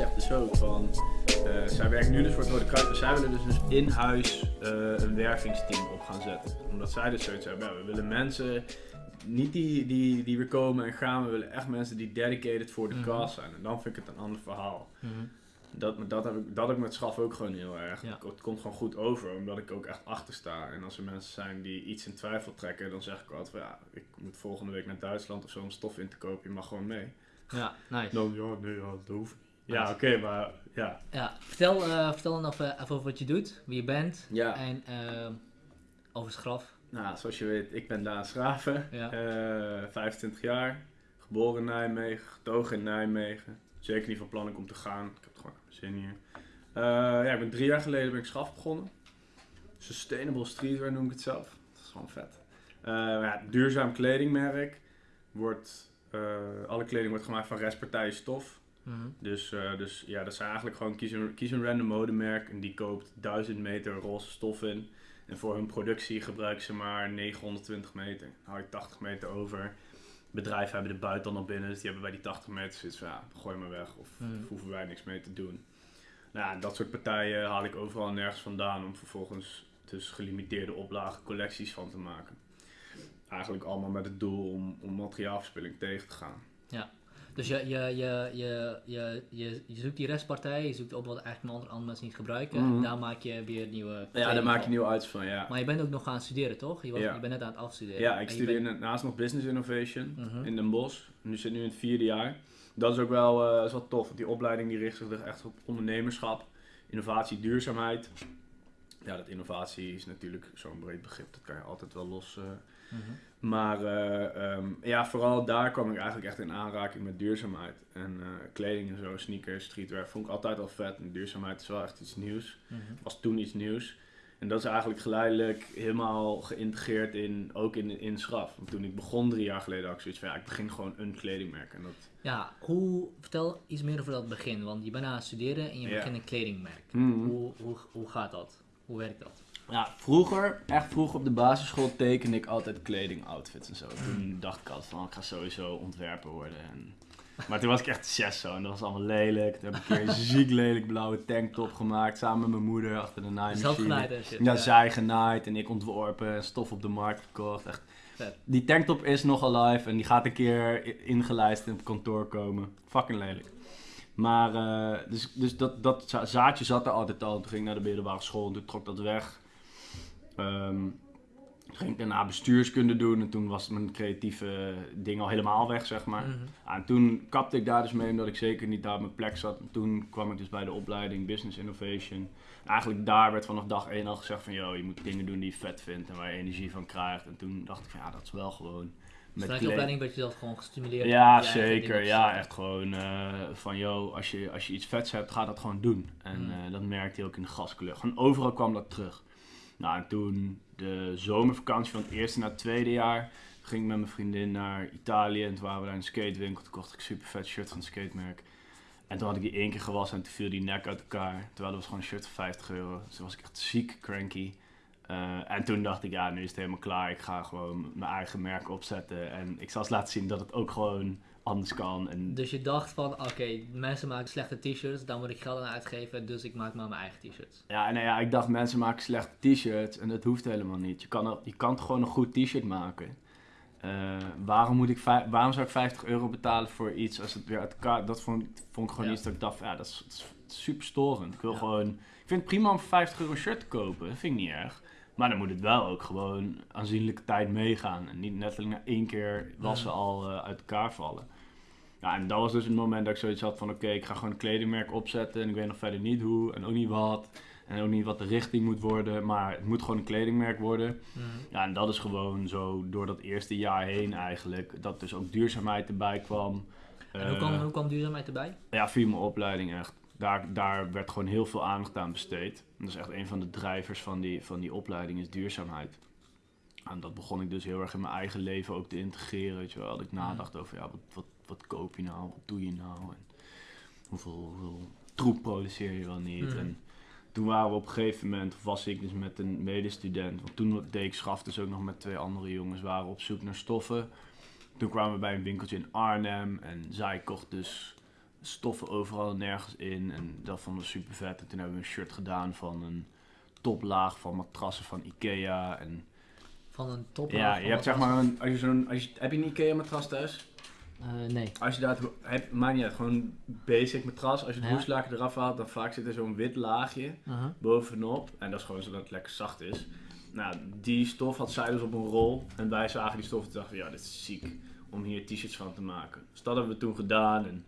zegt dus ook van, eh, zij werkt nu dus voor het Rode Kruis, maar zij willen dus, dus in huis eh, een wervingsteam op gaan zetten. Omdat zij dus zoiets hebben, ja, we willen mensen, niet die, die, die weer komen en gaan, we willen echt mensen die dedicated voor de Mhm. cast zijn. En dan vind ik het een ander verhaal. Mhm. Dat, dat, heb ik, dat heb ik met schaf ook gewoon heel erg. Ja. Het komt gewoon goed over, omdat ik ook echt achter sta. En als er mensen zijn die iets in twijfel trekken, dan zeg ik altijd van ja, ik moet volgende week naar Duitsland of zo om stof in te kopen, je mag gewoon mee. Ja, nice. Dan, ja, nee, ja, dat hoeft niet. Ja, oké, maar ja. Ja, vertel, eh, vertel dan even, even over wat je doet, wie je bent Ja, en eh, over Schraf. nou, zoals je weet, ik ben Daan Schraven, Ja. eh, 25 jaar, geboren in Nijmegen, getogen in Nijmegen. Zeker niet van plan om te gaan, ik heb er gewoon zin hier. Eh, ja, ik ben drie jaar geleden ben ik schaf begonnen. Sustainable streetwear noem ik het zelf. Dat is gewoon vet. Eh, ja, duurzaam kledingmerk. Wordt, eh, alle kleding wordt gemaakt van restpartijen stof. Mhm. Dus, eh, dus ja, dat zijn eigenlijk gewoon kies een, kies een random modemerk en die koopt 1000 meter roze stof in. En voor hun productie gebruiken ze maar 920 meter. Dan hou je 80 meter over. Bedrijven hebben de buiten dan nog binnen, dus die hebben bij die 80 meter zoiets van ja, gooi maar weg of Hmm. hoeven wij niks mee te doen. Nou, ja, dat soort partijen haal ik overal en nergens vandaan om vervolgens dus gelimiteerde oplagen collecties van te maken. Eigenlijk allemaal met het doel om, om materiaalverspilling tegen te gaan. Dus je, je, je, je, je, je, je zoekt die restpartij, je zoekt op wat eigenlijk andere, andere mensen niet gebruiken. Mhm. En daar maak je weer nieuwe Ja, daar maak je van. nieuw uit van, ja. Maar je bent ook nog gaan studeren, toch? Je, was, Ja. je bent net aan het afstuderen. Ja, ik studeer bent- naast nog Business Innovation Mhm. in Den Bosch. Nu zit nu in het vierde jaar. Dat is ook wel, eh, is wel tof, want die opleiding die richt zich er echt op ondernemerschap, innovatie, duurzaamheid. Ja, dat innovatie is natuurlijk zo'n breed begrip, dat kan je altijd wel los. Maar eh, ehm, ja, vooral daar kwam ik eigenlijk echt in aanraking met duurzaamheid. En eh, kleding en zo, sneakers, streetwear, vond ik altijd al vet. En duurzaamheid is wel echt iets nieuws Mhm. was toen iets nieuws. En dat is eigenlijk geleidelijk helemaal geïntegreerd in, ook in, in Schraf. Want toen ik begon drie jaar geleden had ik zoiets van, ja, ik begin gewoon een kledingmerk. En dat, Ja, hoe, vertel iets meer over dat begin, want je bent aan het studeren en je Ja. begint een kledingmerk. Mhm. Hoe, hoe, hoe gaat dat? Hoe werkt dat? Ja, vroeger, echt vroeger op de basisschool tekende ik altijd kleding, outfits en zo. Toen dacht ik altijd van, ik ga sowieso ontwerper worden. En... Maar toen was ik echt zes zo en dat was allemaal lelijk. Toen heb ik een keer een ziek lelijk blauwe tanktop gemaakt samen met mijn moeder achter de Zelf naaimachine. en shit. Ja, zij genaaid en ik ontworpen en stof op de markt gekocht. Echt. Vet. Die tanktop is nog alive en die gaat een keer ingelijst in het kantoor komen. Fucking lelijk. Maar, eh, dus, dus dat, dat za- zaadje zat er altijd al. Toen ging ik naar de middelbare school en toen trok dat weg. Ehm, ging ik daarna bestuurskunde doen en toen was mijn creatieve ding al helemaal weg, zeg maar. Mhm. Ah, en toen kapte ik daar dus mee omdat ik zeker niet daar op mijn plek zat. En toen kwam ik dus bij de opleiding Business Innovation. En eigenlijk daar werd vanaf dag één al gezegd van... Yo, je moet dingen doen die je vet vindt en waar je energie van krijgt. En toen dacht ik van ja, dat is wel gewoon... Dus Met vanuit de opleiding werd je zelf gewoon gestimuleerd. Ja, zeker. Ja, echt gewoon eh, van yo, als je, als je iets vets hebt, ga dat gewoon doen. En Mm. eh, dat merkte je ook in de gastkleur. Gewoon overal kwam dat terug. Nou, en toen de zomervakantie van het eerste naar het tweede jaar ging ik met mijn vriendin naar Italië. En toen waren we daar in een skatewinkel. Toen kocht ik een super vet shirt van een skatemerk. En toen had ik die één keer gewassen en toen viel die nek uit elkaar. Terwijl dat was gewoon een shirt van 50 euro. Dus toen was ik echt ziek cranky. Eh, en toen dacht ik, ja, nu is het helemaal klaar. Ik ga gewoon mijn eigen merk opzetten. En ik zal eens laten zien dat het ook gewoon anders kan. En Dus je dacht van, oké, mensen maken slechte t-shirts, daar moet ik geld aan uitgeven, dus ik maak maar mijn eigen t-shirts. ja, nou ja, ik dacht, mensen maken slechte t-shirts. En dat hoeft helemaal niet. Je kan, er- je kan gewoon een goed t-shirt maken. Eh, waarom, moet ik waarom zou ik 50 euro betalen voor iets als het weer uit elkaar... Dat vond, vond ik gewoon Ja. iets dat ik dacht, ja, dat is, dat is super storend. Ik wil Ja. gewoon... Ik vind het prima om voor 50 euro een shirt te kopen. Dat vind ik niet erg. Maar dan moet het wel ook gewoon aanzienlijke tijd meegaan. En niet na één keer wassen Mhm. al eh, uit elkaar vallen. Ja, en dat was dus het moment dat ik zoiets had van... Oké, ik ga gewoon een kledingmerk opzetten. En ik weet nog verder niet hoe en ook niet wat. En ook niet wat de richting moet worden. Maar het moet gewoon een kledingmerk worden. Mhm. Ja, en dat is gewoon zo door dat eerste jaar heen eigenlijk. Dat dus ook duurzaamheid erbij kwam. En hoe kwam, Eh, hoe kwam duurzaamheid erbij? ja, via mijn opleiding echt. Daar, daar werd gewoon heel veel aandacht aan besteed. En dat is echt een van de drijvers van die, van die opleiding, is duurzaamheid. En dat begon ik dus heel erg in mijn eigen leven ook te integreren. Weet je wel. Dat ik nadacht over, ja, wat, wat, wat koop je nou? Wat doe je nou? En hoeveel, hoeveel troep produceer je wel niet? Mhm. En toen waren we op een gegeven moment, of was ik dus met een medestudent. Want toen deed ik schaf dus ook nog met twee andere jongens. waren op zoek naar stoffen. Toen kwamen we bij een winkeltje in Arnhem. En zij kocht dus stoffen overal en nergens in. En dat vonden we super vet. En toen hebben we een shirt gedaan van een toplaag van matrassen van Ikea. En Van een top. ja, je hebt zeg maar een, als je zo'n, als je, heb je een Ikea matras thuis? Eh, nee. Als je dat hebt, maakt niet uit, gewoon basic matras. Als je het hoeslaken eraf haalt, dan vaak zit er zo'n wit laagje Uh-huh. bovenop. En dat is gewoon zodat het lekker zacht is. Nou, die stof had zij dus op een rol. En wij zagen die stof en dachten, ja, dit is ziek om hier t-shirts van te maken. Dus dat hebben we toen gedaan. En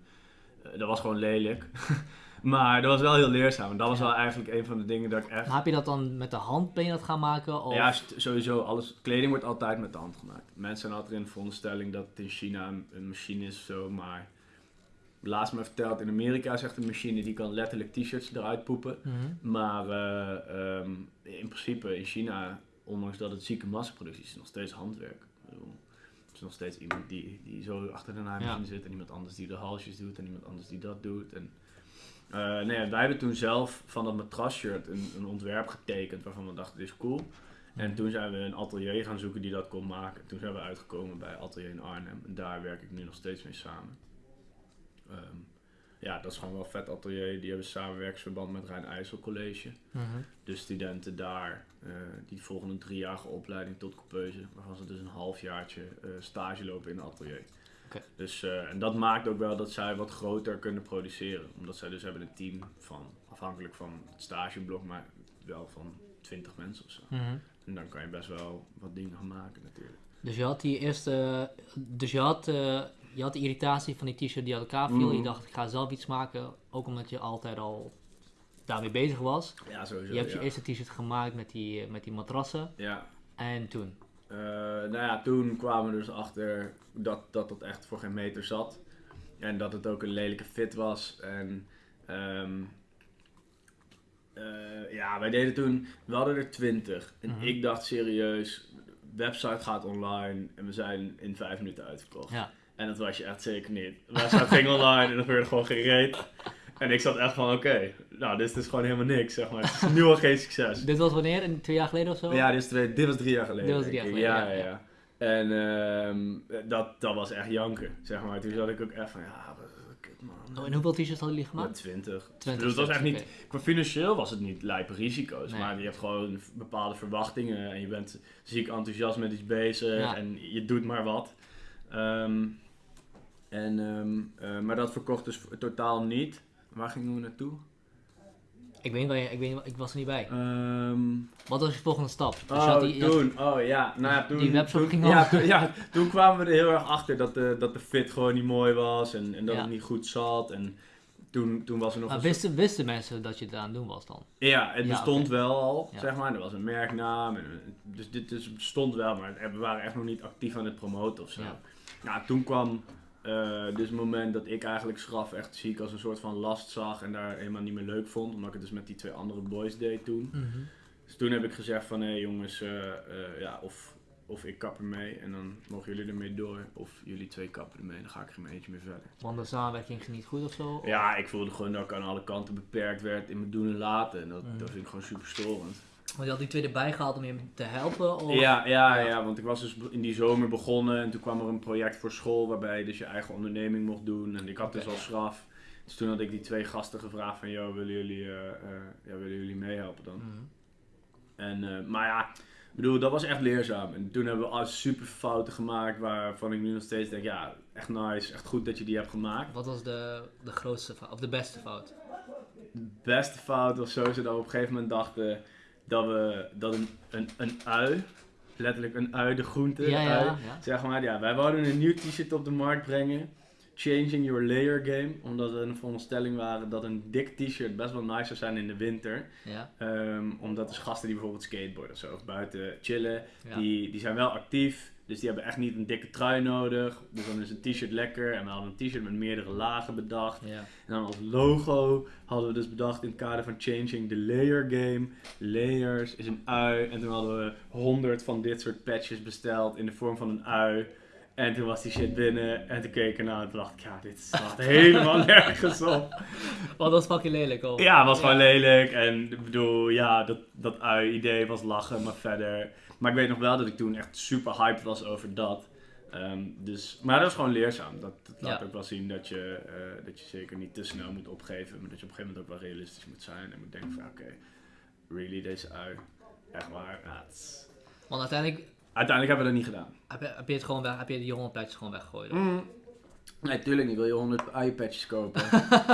dat was gewoon lelijk. maar dat was wel heel leerzaam. En dat was wel eigenlijk een van de dingen dat ik echt... Maar heb je dat dan met de hand, ben je dat gaan maken? Of? Ja, sowieso. Alles, kleding wordt altijd met de hand gemaakt. Mensen zijn altijd in de veronderstelling dat het in China een, machine is of zo. Maar laatst me verteld, in Amerika is echt een machine die kan letterlijk t-shirts eruit poepen. Mhm. Maar eh, ehm, in principe in China, ondanks dat het zieke massaproductie is, is het nog steeds handwerk. Ik bedoel, Er is nog steeds iemand die, die zo achter de naaimachine Ja. zit en iemand anders die de halsjes doet en iemand anders die dat doet. En, eh, nee, wij hebben toen zelf van dat matrasshirt een, een ontwerp getekend waarvan we dachten dit is cool. En toen zijn we een atelier gaan zoeken die dat kon maken. Toen zijn we uitgekomen bij Atelier in Arnhem. En daar werk ik nu nog steeds mee samen. Ehm, ja, dat is gewoon wel vet atelier. Die hebben samenwerksverband met Rijn IJssel College. Mhm. De studenten daar, eh, die volgen een driejarige opleiding tot coupeuse. Waarvan ze dus een halfjaartje eh stage lopen in een atelier. Dus, eh, en dat maakt ook wel dat zij wat groter kunnen produceren. Omdat zij dus hebben een team van, afhankelijk van het stageblok, maar wel van 20 mensen of zo. Mhm. En dan kan je best wel wat dingen gaan maken natuurlijk. Dus je had die eerste. Dus je had, je had de irritatie van die t-shirt die uit elkaar viel. Mhm. Je dacht, ik ga zelf iets maken. Ook omdat je altijd al daarmee bezig was. Ja, sowieso. Je hebt ja. je eerste t-shirt gemaakt met die, eh, met die matrassen. Ja, En toen. Eh, nou ja, toen kwamen we dus achter dat, dat echt voor geen meter zat. En dat het ook een lelijke fit was. En ehm, eh, ja, wij deden toen, we hadden er twintig. En Mhm. ik dacht serieus, website gaat online en we zijn in vijf minuten uitverkocht. Ja. En dat was je echt zeker niet. Website ging online en er gebeurde gewoon geen reet. En ik zat echt van, oké, nou dit is dus gewoon helemaal niks, zeg maar. Het is nu al geen succes. Dit was wanneer? Een, twee jaar geleden of zo? Ja, dit, is twee, dit was drie jaar geleden. Dit was drie jaar geleden, Ja, ja, ja, ja. En ehm, dat, dat was echt janken, zeg maar. Toen zat ik ook echt van, ja, kut man. Oh, en hoeveel t-shirts hadden jullie Ja, gemaakt? 20. 20 Ik bedoel, het was echt niet, qua financieel was het niet lijpe risico's, Nee. maar je hebt gewoon bepaalde verwachtingen en je bent ziek enthousiast met iets bezig Ja. en je doet maar wat. Ehm, en, ehm, eh, maar dat verkocht dus totaal niet. Waar gingen we naartoe? Ik weet niet, ik, weet niet, ik was er niet bij. Ehm, Wat was je volgende stap? Dus Oh, die- had- toen. Oh ja. Nou ja, toen, Die webshop toen, ging ja, toen, ja, toen kwamen we er heel erg achter dat de, dat de fit gewoon niet mooi was en, en dat Ja. het niet goed zat. En toen, toen was er nog Maar wisten, wisten mensen dat je het aan het doen was dan? Ja, het bestond wel al, zeg maar. Er was een merknaam. En, eh, dus dit dus bestond wel, maar we waren echt nog niet actief aan het promoten of zo. Ja. Nou, toen kwam eh, dus het moment dat ik eigenlijk Schraf echt ziek als een soort van last zag en daar helemaal niet meer leuk vond. Omdat ik het dus met die twee andere boys deed toen. Dus toen heb ik gezegd van, hé jongens, eh, eh, ja, of, of ik kap ermee en dan mogen jullie ermee door. Of jullie twee kappen ermee en dan ga ik er mijn eentje mee verder. Want de samenwerking ging niet goed of zo? Ja, ik voelde gewoon dat ik aan alle kanten beperkt werd in mijn doen en laten. En dat, Mhm. dat vind ik gewoon super storend. Want je had die twee erbij gehaald om je te helpen? Of? Ja, ja, Ja. want ik was dus in die zomer begonnen en toen kwam er een project voor school waarbij je dus je eigen onderneming mocht doen. En ik had dus al schraf. Dus toen had ik die twee gasten gevraagd van, joh, willen jullie, eh, eh, ja, willen jullie meehelpen dan? Mhm. En, eh, maar ja, ik bedoel, dat was echt leerzaam. En toen hebben we al super fouten gemaakt waarvan ik nu nog steeds denk, ja, echt nice, echt goed dat je die hebt gemaakt. Wat was de, de grootste fout, of de beste fout? De beste fout was sowieso dat we op een gegeven moment dachten dat we, dat een, een, een ui, letterlijk een ui, de groente, Ja, de ja, ui, ja. Zeg maar, ja, wij wouden een nieuw t-shirt op de markt brengen. Changing your layer game. Omdat we een veronderstelling waren dat een dik t-shirt best wel nice zou zijn in de winter. Ja, Ehm, omdat dus gasten die bijvoorbeeld skateboarden of zo, of buiten chillen, die, die zijn wel actief. Dus die hebben echt niet een dikke trui nodig. Dus dan is een t-shirt lekker. En we hadden een t-shirt met meerdere lagen bedacht. ja. En dan als logo hadden we dus bedacht in het kader van Changing the Layer Game. Layers is een ui. En toen hadden we honderd van dit soort patches besteld in de vorm van een ui. En toen was die shit binnen. En toen keek ik ernaar en toen dacht ik, ja, dit slaat helemaal nergens op. Oh, dat is fucking lelijk. Oh. Ja, het was gewoon lelijk. En ik bedoel, ja, dat, dat ui-idee was lachen, maar verder. Maar ik weet nog wel dat ik toen echt super hyped was over dat. Ehm, dus, maar dat is gewoon leerzaam. Dat, dat laat Ja. ook wel zien dat je, eh, dat je zeker niet te snel moet opgeven, maar dat je op een gegeven moment ook wel realistisch moet zijn en moet denken van oké, really deze ui, echt waar. Ja, het is- Want uiteindelijk Uiteindelijk hebben we dat niet gedaan. heb je, heb je, het gewoon weg, heb je die 100 pleitjes gewoon weggegooid. Mm. Nee, tuurlijk niet. Wil je 100 uienpatches kopen?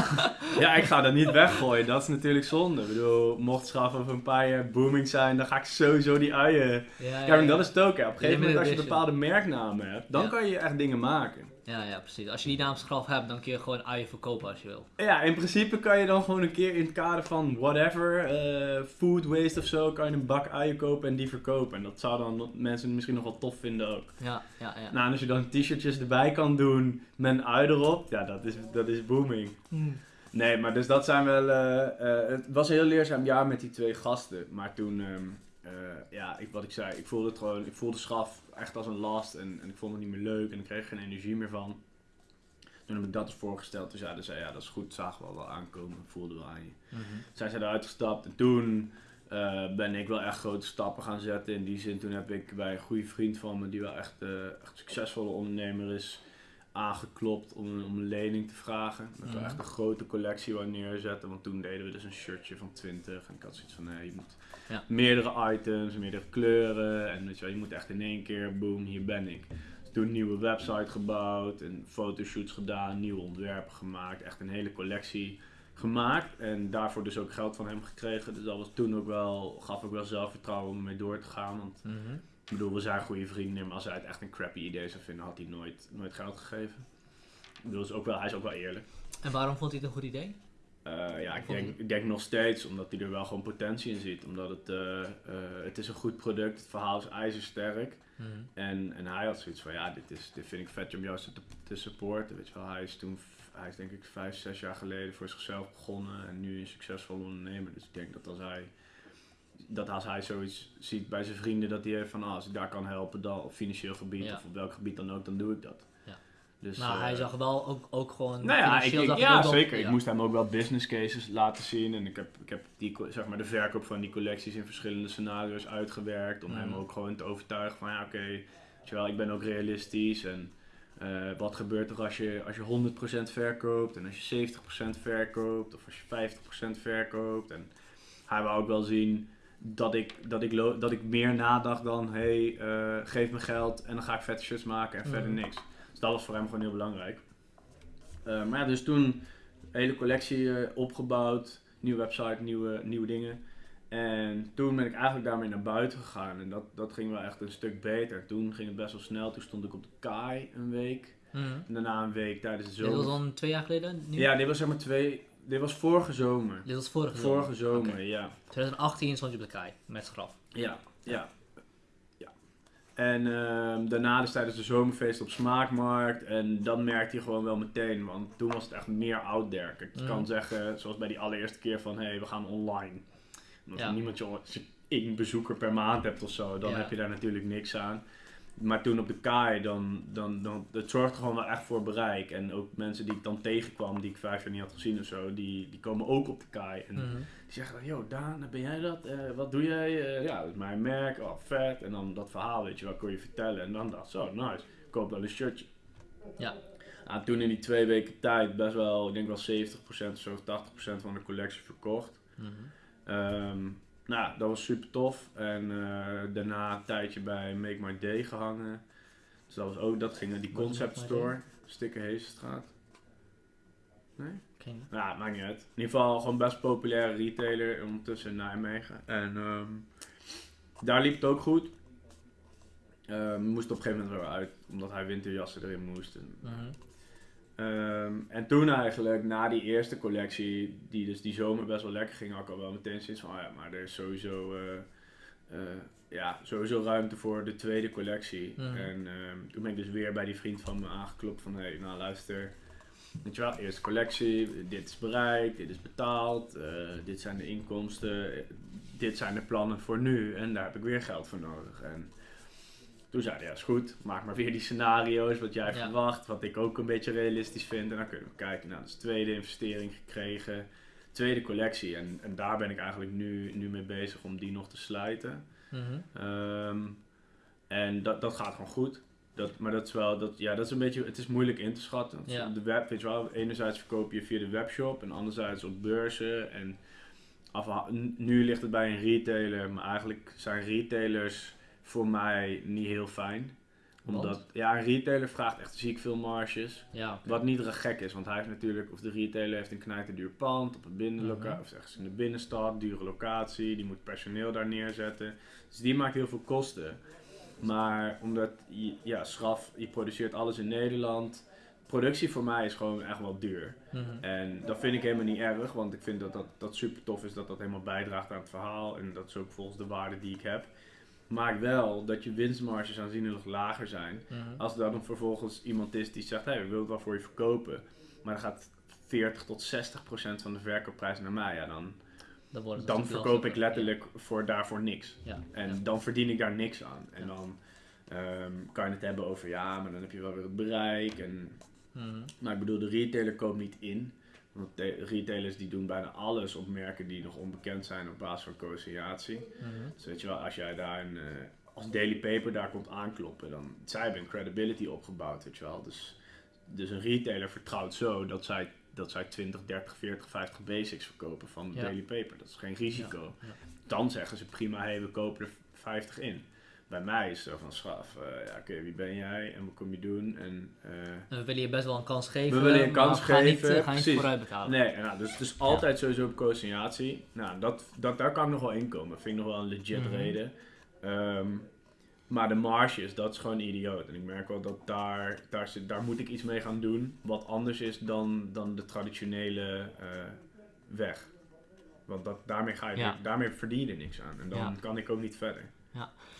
ja, ik ga dat niet weggooien. Dat is natuurlijk zonde. Ik bedoel, mocht Schaf over een paar jaar booming zijn, dan ga ik sowieso die uien... Ja, dat is het ook. Hè. Op een gegeven moment, als je bepaalde merknamen hebt, dan Ja. kan je echt dingen maken. Ja, ja, precies. Als je die naamsgraf hebt, dan kun je gewoon uien verkopen als je wil. Ja, in principe kan je dan gewoon een keer in het kader van whatever, eh, food waste of zo, kan je een bak uien kopen en die verkopen. En dat zou dan mensen misschien nog wel tof vinden ook. Ja, ja, ja. Nou, en als je dan t-shirtjes erbij kan doen met een ui erop, ja, dat is, dat is booming. Nee, maar dus dat zijn wel. eh, eh, het was een heel leerzaam jaar met die twee gasten. Maar toen, ehm, eh, ja, ik, wat ik zei, ik voelde het gewoon, ik voelde schaf echt als een last en, en ik vond het niet meer leuk en ik kreeg er geen energie meer van. Toen heb ik dat eens voorgesteld. Toen zeiden ze, ja, dat is goed, zagen we wel aankomen, voelden we aan je. Mhm. Zijn ze eruit gestapt en toen eh, ben ik wel echt grote stappen gaan zetten. In die zin, toen heb ik bij een goede vriend van me, die wel echt eh echt succesvolle ondernemer is, aangeklopt om, om een lening te vragen. Dat we Mhm. echt een grote collectie wou neerzetten. Want toen deden we dus een shirtje van 20. En ik had zoiets van, nee, je moet Ja. meerdere items, meerdere kleuren. En weet je, wel, je moet echt in één keer, boom, hier ben ik. Dus toen een nieuwe website gebouwd en fotoshoots gedaan, nieuwe ontwerpen gemaakt. Echt een hele collectie gemaakt. En daarvoor dus ook geld van hem gekregen. Dus dat was toen ook wel, gaf ook wel zelfvertrouwen om ermee door te gaan. Want Mhm. Ik bedoel, we zijn goede vrienden, maar als hij het echt een crappy idee zou vinden, had hij nooit, nooit geld gegeven. Ik bedoel, is ook wel, hij is ook wel eerlijk. En waarom vond hij het een goed idee? Eh, ja, ik denk, ik denk nog steeds, omdat hij er wel gewoon potentie in ziet. Omdat het, eh, eh, het is een goed product, het verhaal is ijzersterk. Mhm. En, en hij had zoiets van, ja, dit, is, dit vind ik vet om jou te, te supporten. Weet je wel, hij is toen, hij is denk ik vijf, zes jaar geleden voor zichzelf begonnen. En nu een succesvolle ondernemer. Dus ik denk dat als hij, dat als hij zoiets ziet bij zijn vrienden, dat hij heeft van, ah, als ik daar kan helpen dan op financieel gebied Ja. of op welk gebied dan ook, dan doe ik dat. Ja. Dus, nou, eh, hij zag wel ook, ook gewoon. nou ja, ik, ja zeker. Ik moest hem ook wel business cases laten zien. En ik heb, ik heb die, zeg maar, de verkoop van die collecties in verschillende scenario's uitgewerkt. Om hem Mhm. ook gewoon te overtuigen van ja, oké, wel, ik ben ook realistisch. En eh, wat gebeurt er als je, als je 100% verkoopt en als je 70% verkoopt of als je 50% verkoopt. En hij wou ook wel zien dat ik, dat ik, dat ik meer nadacht dan hey, eh, geef me geld en dan ga ik vette shirts maken en Mhm. verder niks. Dus dat was voor hem gewoon heel belangrijk. Eh, maar ja, dus toen hele collectie eh, opgebouwd, nieuwe website, nieuwe, nieuwe dingen. En toen ben ik eigenlijk daarmee naar buiten gegaan en dat, dat ging wel echt een stuk beter. Toen ging het best wel snel, toen stond ik op de KAI een week. Mhm. En daarna een week tijdens de Dit was zomer. dan twee jaar geleden? Nu? Ja, dit was zeg maar twee, dit was vorige zomer. Dit was vorige Vorige zomer. zomer, Oké. ja. 2018 stond je op de kaai met graf. Ja, ja. ja. En ehm, daarna dus tijdens de zomerfeest op Smaakmarkt. En dan merkte je gewoon wel meteen, want toen was het echt meer out there. Kijk, je Mm. kan zeggen, zoals bij die allereerste keer van, hé, hey, we gaan online. Omdat Ja. niemand je, als je één bezoeker per maand hebt of zo, dan Ja. heb je daar natuurlijk niks aan. Maar toen op de kaai, dan, dan, dan, het zorgde gewoon wel echt voor bereik. En ook mensen die ik dan tegenkwam, die ik vijf jaar niet had gezien of zo, die, die komen ook op de kaai. En Mhm. die zeggen dan, yo Daan, ben jij dat? Eh, wat doe jij? Eh, ja, dat is mijn merk. Oh, vet. En dan dat verhaal, weet je wel, kon je vertellen. En dan dacht zo, nice. Ik koop wel een shirtje. Ja. Nou, toen in die twee weken tijd best wel, ik denk wel 70% of zo, 80% van de collectie verkocht. Mhm. Ehm, nou, dat was super tof. En eh, daarna een tijdje bij Make My Day gehangen. Dus dat was ook, dat ging naar die concept store, Sticker Heesenstraat. Nee? Geen- Ja, maakt niet uit. In ieder geval gewoon best populaire retailer ondertussen in Nijmegen. En ehm, daar liep het ook goed. Ehm moest op een gegeven moment weer uit, omdat hij winterjassen erin moest. En, Mhm. Ehm, en toen eigenlijk, na die eerste collectie, die dus die zomer best wel lekker ging, had ik al wel meteen zoiets van, oh ja, maar er is sowieso, eh, eh, ja, sowieso ruimte voor de tweede collectie. En ehm, toen ben ik dus weer bij die vriend van me aangeklopt van, hé, hey, nou luister, weet je wel, eerste collectie, dit is bereikt, dit is betaald, eh, dit zijn de inkomsten, dit zijn de plannen voor nu en daar heb ik weer geld voor nodig. En toen zei hij, ja is goed, maak maar weer die scenario's wat jij verwacht, wat ik ook een beetje realistisch vind. En dan kunnen we kijken, nou, dus tweede investering gekregen, tweede collectie. En, en daar ben ik eigenlijk nu, nu mee bezig om die nog te sluiten. Mhm. Ehm, en dat, dat gaat gewoon goed. Dat, maar dat is wel, dat, ja, dat is een beetje, het is moeilijk in te schatten. Ja. De web, weet je wel, enerzijds verkoop je via de webshop en anderzijds op beurzen. En n- nu ligt het bij een retailer, maar eigenlijk zijn retailers voor mij niet heel fijn. Want? Omdat, ja, een retailer vraagt echt ziek veel marges. Ja. Wat niet gek is, want hij heeft natuurlijk, of de retailer heeft een knijterduur pand op een binnenlocatie, Mhm. of ergens in de binnenstad, dure locatie, die moet personeel daar neerzetten. Dus die maakt heel veel kosten. Maar omdat, ja, Schraf, je produceert alles in Nederland. Productie voor mij is gewoon echt wel duur. Mhm. En dat vind ik helemaal niet erg, want ik vind dat dat, dat super tof is dat dat helemaal bijdraagt aan het verhaal. En dat is ook volgens de waarde die ik heb. Maakt wel dat je winstmarges aanzienlijk lager zijn. Mhm. Als er dan vervolgens iemand is die zegt, hé, hey, ik wil het wel voor je verkopen. Maar dan gaat 40 tot 60 procent van de verkoopprijs naar mij. Ja, dan, Dan, verkoop ik letterlijk voor daarvoor niks. Ja. En ja. dan verdien ik daar niks aan. En dan ehm, kan je het hebben over, ja, maar dan heb je wel weer het bereik. En, Mhm. maar ik bedoel, de retailer koopt niet in. Want retailers die doen bijna alles op merken die nog onbekend zijn op basis van co-associatie. Mhm. Dus weet je wel, als jij daar een, eh, als Daily Paper daar komt aankloppen, dan zij hebben een credibility opgebouwd, weet je wel. Dus, dus een retailer vertrouwt zo dat zij, dat zij 20, 30, 40, 50 basics verkopen van de Ja. Daily Paper. Dat is geen risico. Ja, ja. Dan zeggen ze prima, hey, we kopen er 50 in. Bij mij is het zo van schaf, eh, ja, oké, wie ben jij en wat kom je doen? En, eh, we willen je best wel een kans geven. We willen je een kans geven, Niet, eh, ga niet precies. vooruit betalen. Nee, nou, dus, dus altijd sowieso op co-signatie. Nou, dat, dat, daar kan ik nog wel in komen. Vind ik nog wel een legit Mhm. reden. Ehm, maar de marges, dat is gewoon idioot. En ik merk wel dat daar, daar, zit, daar moet ik iets mee gaan doen. Wat anders is dan, dan de traditionele eh, weg. Want dat, daarmee, ga je, Ja. daarmee verdien je er niks aan. En dan Ja. kan ik ook niet verder.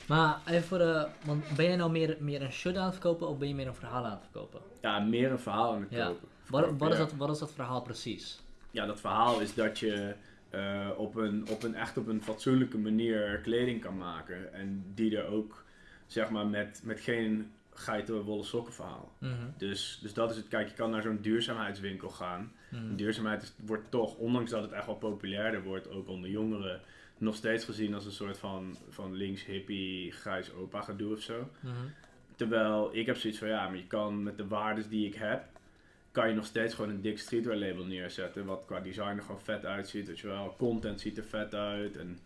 Maar even voor de... Want ben jij nou meer, meer een shirt aan het verkopen of ben je meer een verhaal aan het verkopen? Ja, meer een verhaal aan het Ja. kopen. Wat, wat, is ja. dat, wat is dat verhaal precies? Ja, dat verhaal is dat je eh, op, een, op een echt op een fatsoenlijke manier kleding kan maken. En die er ook, zeg maar, met, met geen geiten wollen sokken verhaal. Mhm. Dus, dus dat is het. Kijk, je kan naar zo'n duurzaamheidswinkel gaan. Mhm. Duurzaamheid is, wordt toch, ondanks dat het echt wel populairder wordt, ook onder jongeren, nog steeds gezien als een soort van, van links hippie, grijs opa gedoe of zo. Mhm. Terwijl ik heb zoiets van, ja, maar je kan met de waardes die ik heb, kan je nog steeds gewoon een dik streetwear label neerzetten. Wat qua design er gewoon vet uitziet, weet je wel. Content ziet er vet uit. En,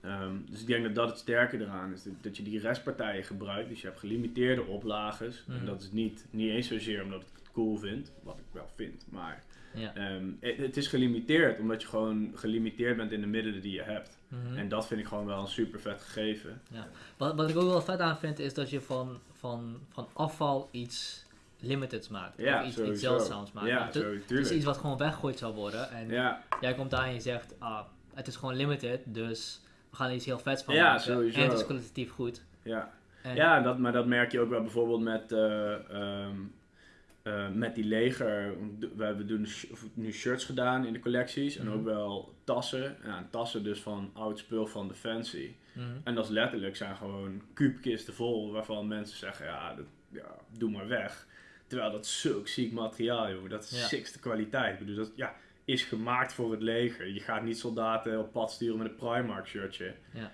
ehm, dus ik denk dat dat het sterke eraan is. Dat, dat je die restpartijen gebruikt. Dus je hebt gelimiteerde oplages. Mhm. En dat is niet, niet eens zozeer omdat ik het cool vind, wat ik wel vind. Maar Ja. ehm, het, het is gelimiteerd omdat je gewoon gelimiteerd bent in de middelen die je hebt. Mhm. En dat vind ik gewoon wel een super vet gegeven. Wat, wat ik ook wel vet aan vind, is dat je van, van, van afval iets limiteds maakt. Ja, of iets, iets zeldzaams maakt. Ja, het, is iets wat gewoon weggegooid zou worden. En Ja, jij komt daar en je zegt, ah, het is gewoon limited, dus we gaan er iets heel vets van Ja, maken. sowieso. En het is kwalitatief goed. ja. En, Ja, dat, maar dat merk je ook wel bijvoorbeeld met, eh, ehm, eh, met die leger. We hebben doen nu shirts gedaan in de collecties en Mhm. ook wel tassen. Ja, en tassen dus van oud spul van Defensie. Mhm. En dat is letterlijk zijn gewoon kuubkisten vol waarvan mensen zeggen, ja, dat, ja doe maar weg. Terwijl dat zulk ziek materiaal, joh. Dat is Ja. sixte kwaliteit. Ik bedoel, dat ja, is gemaakt voor het leger. Je gaat niet soldaten op pad sturen met een Primark shirtje. Ja.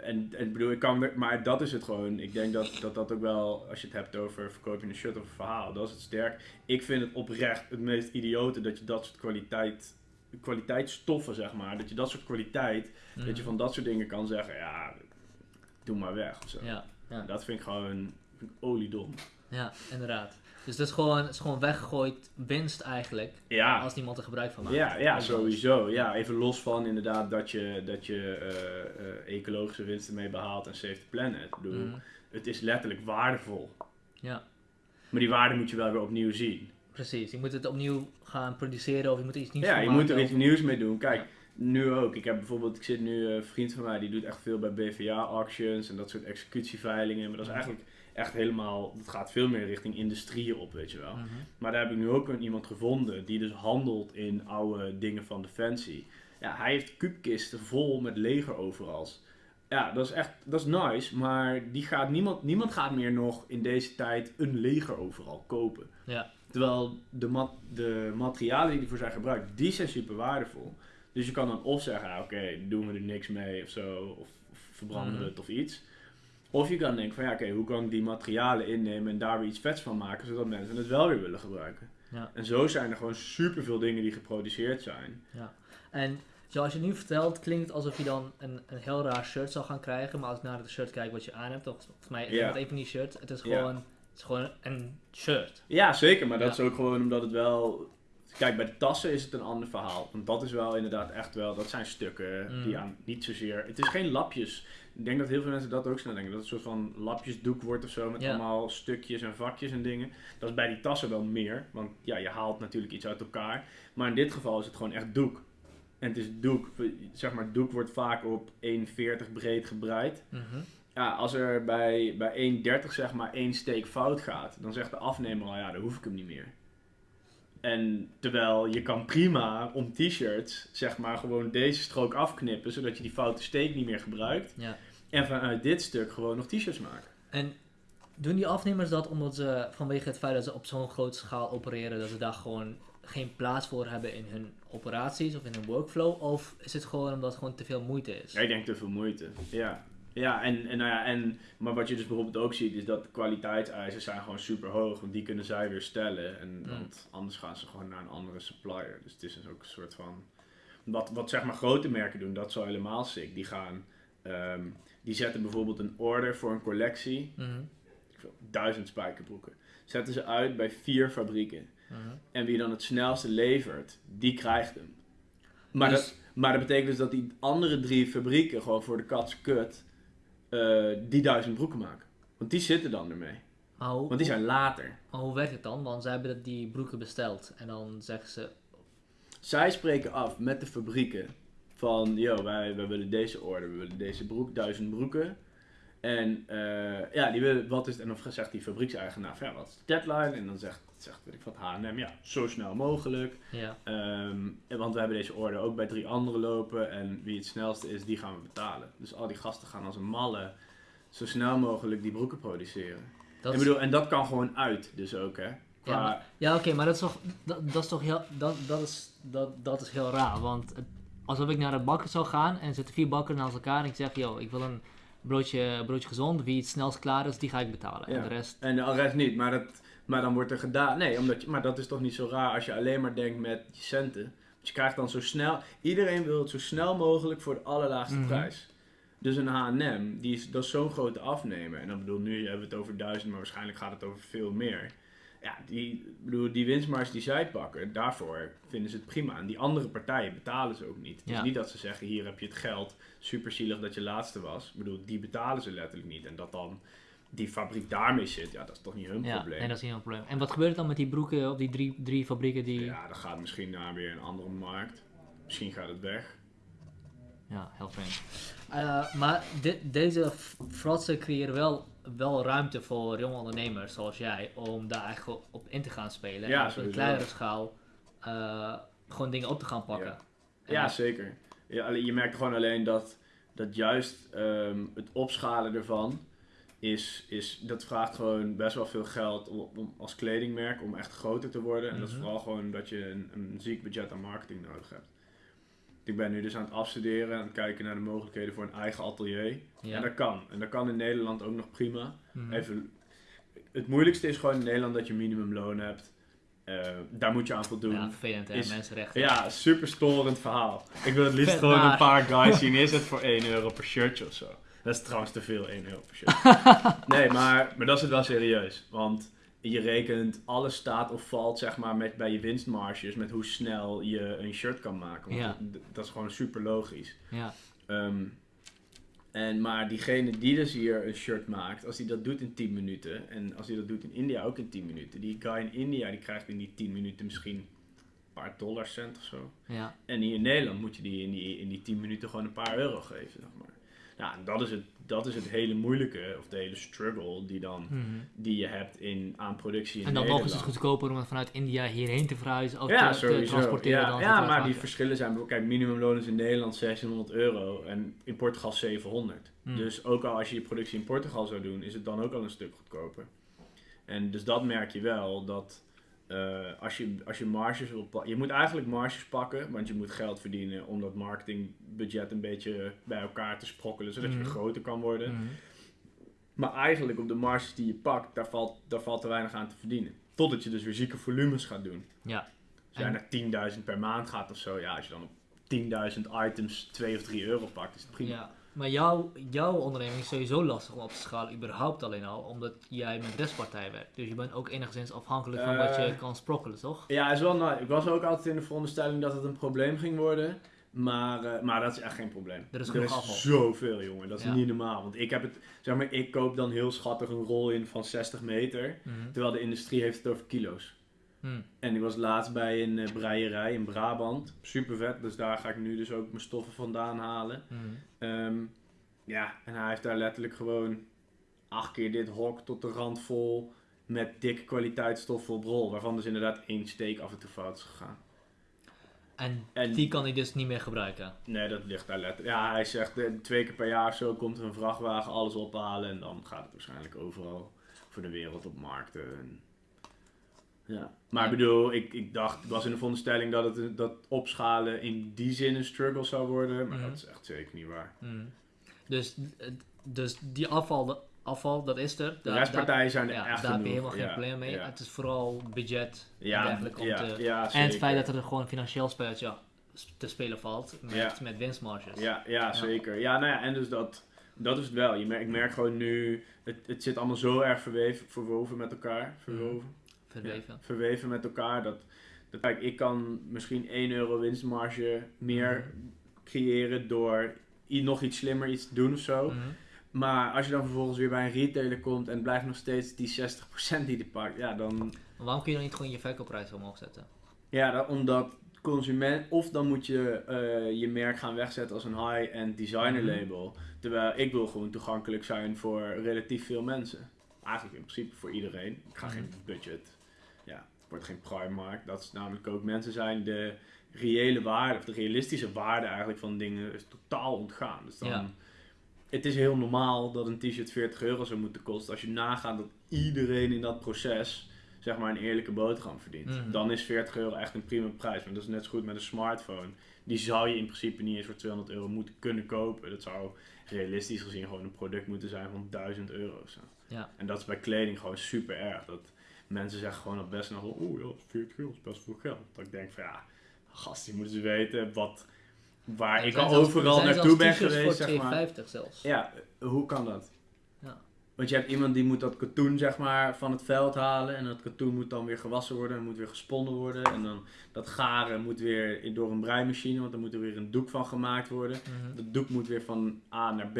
En, en bedoel, ik kan, maar dat is het gewoon. Ik denk dat, dat dat ook wel, als je het hebt over verkoop je een shirt of een verhaal, dat is het sterk. Ik vind het oprecht het meest idiote dat je dat soort kwaliteit, kwaliteitsstoffen, zeg maar, dat je dat soort kwaliteit, Mhm. dat je van dat soort dingen kan zeggen, ja, doe maar weg of zo. Ja, ja. Dat vind ik gewoon oliedom. ja, inderdaad. Dus het is gewoon, het is gewoon weggegooid winst eigenlijk, Ja, als niemand er gebruik van maakt. ja, ja, Dat sowieso. Ja, even los van inderdaad dat je, dat je eh, eh, ecologische winsten mee behaalt en save the planet. Bedoel, Mhm. het is letterlijk waardevol. Ja, Maar die waarde moet je wel weer opnieuw zien. precies. Je moet het opnieuw gaan produceren of je moet er iets nieuws Ja, van je moet er maken iets nieuws mee doen. Kijk, Ja. nu ook. Ik heb bijvoorbeeld, ik zit nu, eh, een vriend van mij, die doet echt veel bij BVA-auctions en dat soort executieveilingen. Maar dat is eigenlijk echt helemaal, dat gaat veel meer richting industrieën op, weet je wel. Mhm. Maar daar heb ik nu ook een, iemand gevonden die dus handelt in oude dingen van Defensie. Ja, hij heeft kuubkisten vol met leger overals. Ja, dat is echt, dat is nice, maar die gaat, niemand, niemand gaat meer nog in deze tijd een leger overal kopen. Ja. Terwijl de, mat, de materialen die ervoor zijn gebruikt, die zijn super waardevol. Dus je kan dan of zeggen, ah, oké, doen we er niks mee of zo, of, of verbranden we Mhm. het of iets. Of je kan denken van ja, oké, hoe kan ik die materialen innemen en daar weer iets vets van maken, zodat mensen het wel weer willen gebruiken. Ja. En zo zijn er gewoon superveel dingen die geproduceerd zijn. En zoals je nu vertelt, klinkt het alsof je dan een, een heel raar shirt zou gaan krijgen. Maar als ik naar het shirt kijk wat je aan hebt, toch, volgens mij is Ja. het even niet shirt. Het is Ja. gewoon, het is gewoon een shirt. Ja, zeker, maar dat Ja. is ook gewoon omdat het wel... Kijk, bij de tassen is het een ander verhaal. Want dat is wel inderdaad echt wel, dat zijn stukken Mm. die aan niet zozeer... Het is geen lapjes. Ik denk dat heel veel mensen dat ook snel denken. Dat het een soort van lapjesdoek wordt of zo, met Ja. allemaal stukjes en vakjes en dingen. Dat is bij die tassen wel meer, want ja, je haalt natuurlijk iets uit elkaar. Maar in dit geval is het gewoon echt doek. En het is doek, zeg maar, doek wordt vaak op 1,40 breed gebreid. Mhm. Ja, als er bij, bij 1,30 zeg maar één steek fout gaat, dan zegt de afnemer al, ja, dan hoef ik hem niet meer. En terwijl je kan prima om t-shirts, zeg maar, gewoon deze strook afknippen, zodat je die foute steek niet meer gebruikt. Ja. En vanuit dit stuk gewoon nog t-shirts maken. En doen die afnemers dat omdat ze vanwege het feit dat ze op zo'n grote schaal opereren, dat ze daar gewoon geen plaats voor hebben in hun operaties of in hun workflow? Of is het gewoon omdat het gewoon te veel moeite is? Ja, ik denk te veel moeite. Ja. Ja, en, en, nou ja, en, maar wat je dus bijvoorbeeld ook ziet, is dat de kwaliteitseisen zijn gewoon super hoog. Want die kunnen zij weer stellen. En, Mm. Want anders gaan ze gewoon naar een andere supplier. Dus het is dus ook een soort van... Wat, wat zeg maar grote merken doen, dat is al helemaal sick. Die gaan... ehm, die zetten bijvoorbeeld een order voor een collectie. Mhm, Ik duizend spijkerbroeken. Zetten ze uit bij vier fabrieken. mhm. En wie dan het snelste levert, die krijgt hem. Maar, Dus- dat, maar dat betekent dus dat die andere drie fabrieken gewoon voor de katse kut eh, die duizend broeken maken. Want die zitten dan ermee. Hoe, Want die zijn later. maar hoe werkt het dan? Want zij hebben die broeken besteld en dan zeggen ze... Zij spreken af met de fabrieken van, yo, wij, wij willen deze order, we willen deze broek, duizend broeken. En eh, ja, die willen, wat is? En dan zegt die fabriekseigenaar, ja, wat is de deadline? En dan zegt, zegt weet ik wat, H&M, ja, zo snel mogelijk. Ja, Ehm, en want we hebben deze order ook bij drie anderen lopen. En wie het snelste is, die gaan we betalen. Dus al die gasten gaan als een malle zo snel mogelijk die broeken produceren. dat ik bedoel, en dat kan gewoon uit, dus ook hè. Qua, Ja, maar- Ja, oké, maar dat is toch, dat, dat is toch heel, dat, dat, is, dat, dat is heel raar. Want het- alsof ik naar de bakker zou gaan en zitten vier bakkers naast elkaar en ik zeg, yo, ik wil een broodje, broodje gezond, wie het snelst klaar is, die ga ik betalen. Ja. En de rest, En de rest niet, maar, dat, maar dan wordt er gedaan. Nee, omdat je, maar dat is toch niet zo raar als je alleen maar denkt met je centen. Want je krijgt dan zo snel, iedereen wil het zo snel mogelijk voor de allerlaagste Mhm. prijs. Dus een H&M, die is, dat is zo'n grote afnemer. En dan bedoel, nu hebben we het over duizend, maar waarschijnlijk gaat het over veel meer. Ja, die, bedoel, die winstmarge die zij pakken, daarvoor vinden ze het prima. En die andere partijen betalen ze ook niet. Het Ja. is niet dat ze zeggen, hier heb je het geld, super zielig dat je laatste was. Ik bedoel, die betalen ze letterlijk niet. En dat dan die fabriek daarmee zit, ja, dat is toch niet hun ja, probleem. en dat is niet een probleem. En wat gebeurt er dan met die broeken op die drie, drie fabrieken die... Ja, Ja, dan gaat misschien naar weer een andere markt. Misschien gaat het weg. heel vreemd. Eh, maar de- deze fratsen creëren wel, wel ruimte voor jonge ondernemers zoals jij om daar eigenlijk op in te gaan spelen. Ja, en op een kleinere schaal eh, gewoon dingen op te gaan pakken. Ja. Zeker. Ja, je merkt gewoon alleen dat, dat juist ehm, het opschalen ervan is, is, dat vraagt gewoon best wel veel geld om, om- als kledingmerk om echt groter te worden. En dat is Mhm. vooral gewoon dat je een, een ziek budget aan marketing nodig hebt. Ik ben nu dus aan het afstuderen, het kijken naar de mogelijkheden voor een eigen atelier. Ja. En dat kan. En dat kan in Nederland ook nog prima. Mhm. Even, het moeilijkste is gewoon in Nederland dat je minimumloon hebt. Eh, daar moet je aan voldoen. Ja, vervelend hè, is- mensenrechten. Ja, super storend verhaal. Ik wil het liefst Vet gewoon een paar guys die neerzet voor 1 euro per shirtje of zo. Dat is trouwens te veel, 1 euro per shirt. nee, maar, maar dat is het wel serieus. Want je rekent, alles staat of valt zeg maar met, bij je winstmarges met hoe snel je een shirt kan maken. Want Ja. dat, dat is gewoon super logisch. Ja. Ehm, en maar diegene die dus hier een shirt maakt, als hij dat doet in 10 minuten, en als hij dat doet in India ook in 10 minuten, die guy in India die krijgt in die 10 minuten misschien een paar dollarcent of zo. Ja. En hier in Nederland moet je die in die, in die 10 minuten gewoon een paar euro geven, zeg maar. Nou, en dat is, het, dat is het hele moeilijke, of de hele struggle die, dan, Mhm. die je hebt in, aan productie in En dan nog eens het goedkoper om het vanuit India hierheen te verhuizen of ja, te, transporteren ja, dan ja maar die verschillen zijn... Kijk, minimumloon is in Nederland 1600 euro en in Portugal 700. Hmm. Dus ook al als je je productie in Portugal zou doen, is het dan ook al een stuk goedkoper. En dus dat merk je wel, dat eh, als, je, als je marges wil pakken... Je moet eigenlijk marges pakken, want je moet geld verdienen om dat marketingbudget een beetje bij elkaar te sprokkelen, zodat Mhm. je groter kan worden. Mhm. Maar eigenlijk op de marges die je pakt, daar valt, daar valt te weinig aan te verdienen. Totdat je dus weer zieke volumes gaat doen. Ja. Als jij naar 10.000 per maand gaat of zo, ja, als je dan op 10.000 items 2 of 3 euro pakt, is het prima. Ja, maar jouw, jouw onderneming is sowieso lastig om op te schalen, überhaupt alleen al, omdat jij met restpartij werkt. Dus je bent ook enigszins afhankelijk van wat je Eh. kan sprokkelen, toch? Ja, is wel. Ik was ook altijd in de veronderstelling dat het een probleem ging worden. Maar, eh, maar dat is echt geen probleem. Er is er is zoveel, jongen. Dat is Ja. niet normaal. Want ik heb het, zeg maar, ik koop dan heel schattig een rol in van 60 meter. Mhm. Terwijl de industrie heeft het over kilo's. Hm. En die was laatst bij een eh, breierij in Brabant. Super vet. Dus daar ga ik nu dus ook mijn stoffen vandaan halen. Mhm. Ehm, ja, en hij heeft daar letterlijk gewoon acht keer dit hok tot de rand vol. Met dikke kwaliteitsstoffen op rol. Waarvan dus inderdaad één steek af en toe fout is gegaan. En En die kan hij dus niet meer gebruiken. Nee, dat ligt daar letterlijk. Ja, hij zegt eh, twee keer per jaar of zo komt er een vrachtwagen alles ophalen en dan gaat het waarschijnlijk overal voor de wereld op markten. Ja. Maar ik bedoel, ik, ik dacht, ik was in de veronderstelling dat het dat opschalen in die zin een struggle zou worden, maar Mhm. dat is echt zeker niet waar. Mhm. Dus, dus die afval, afval, dat is er. De restpartijen zijn er ja, echt daar heb je helemaal geen ja, probleem mee. Ja, Het is vooral budget en dergelijke om ja, te... En het feit dat er gewoon financieel spelletje te spelen valt met, met winstmarges. Ja, ja, zeker. Ja, nou ja, en dus dat, dat is het wel. Je merkt, ik merk gewoon nu, het, het zit allemaal zo erg verweven, verwoven met elkaar. Verwoven. Verweven. Ja, verweven met elkaar. Dat, dat, kijk, ik kan misschien 1 euro winstmarge meer creëren door nog iets slimmer iets te doen of zo. Mhm. Maar als je dan vervolgens weer bij een retailer komt en het blijft nog steeds die 60% die je pakt, ja, dan, Maar waarom kun je dan niet gewoon je verkoopprijs omhoog zetten? ja, omdat consument, of dan moet je eh, je merk gaan wegzetten als een high-end designer Mhm. label. Terwijl ik wil gewoon toegankelijk zijn voor relatief veel mensen. Eigenlijk in principe voor iedereen. Ik ga Mhm. geen budget. Wordt geen Primark. Dat is namelijk ook mensen zijn de reële waarde, of de realistische waarde eigenlijk van dingen is totaal ontgaan. Dus dan, Ja. het is heel normaal dat een t-shirt 40 euro zou moeten kosten. Als je nagaat dat iedereen in dat proces zeg maar een eerlijke boterham verdient. Mhm. Dan is 40 euro echt een prima prijs. Maar dat is net zo goed met een smartphone. Die zou je in principe niet eens voor 200 euro moeten kunnen kopen. Dat zou realistisch gezien gewoon een product moeten zijn van 1000 euro. Zo. Ja. En dat is bij kleding gewoon super erg. Dat mensen zeggen gewoon al best nog wel, oeh ja, 40 euro is best veel geld. Dat ik denk van ja, gast, die moeten ze weten wat, waar ik al overal er naartoe ben geweest. Zeg maar. 2,50 zelfs. Ja, hoe kan dat? Ja. Want je hebt iemand die moet dat katoen zeg maar van het veld halen en dat katoen moet dan weer gewassen worden en moet weer gesponnen worden en dan dat garen moet weer door een breimachine, want dan moet er weer een doek van gemaakt worden. Mhm. Dat doek moet weer van A naar B.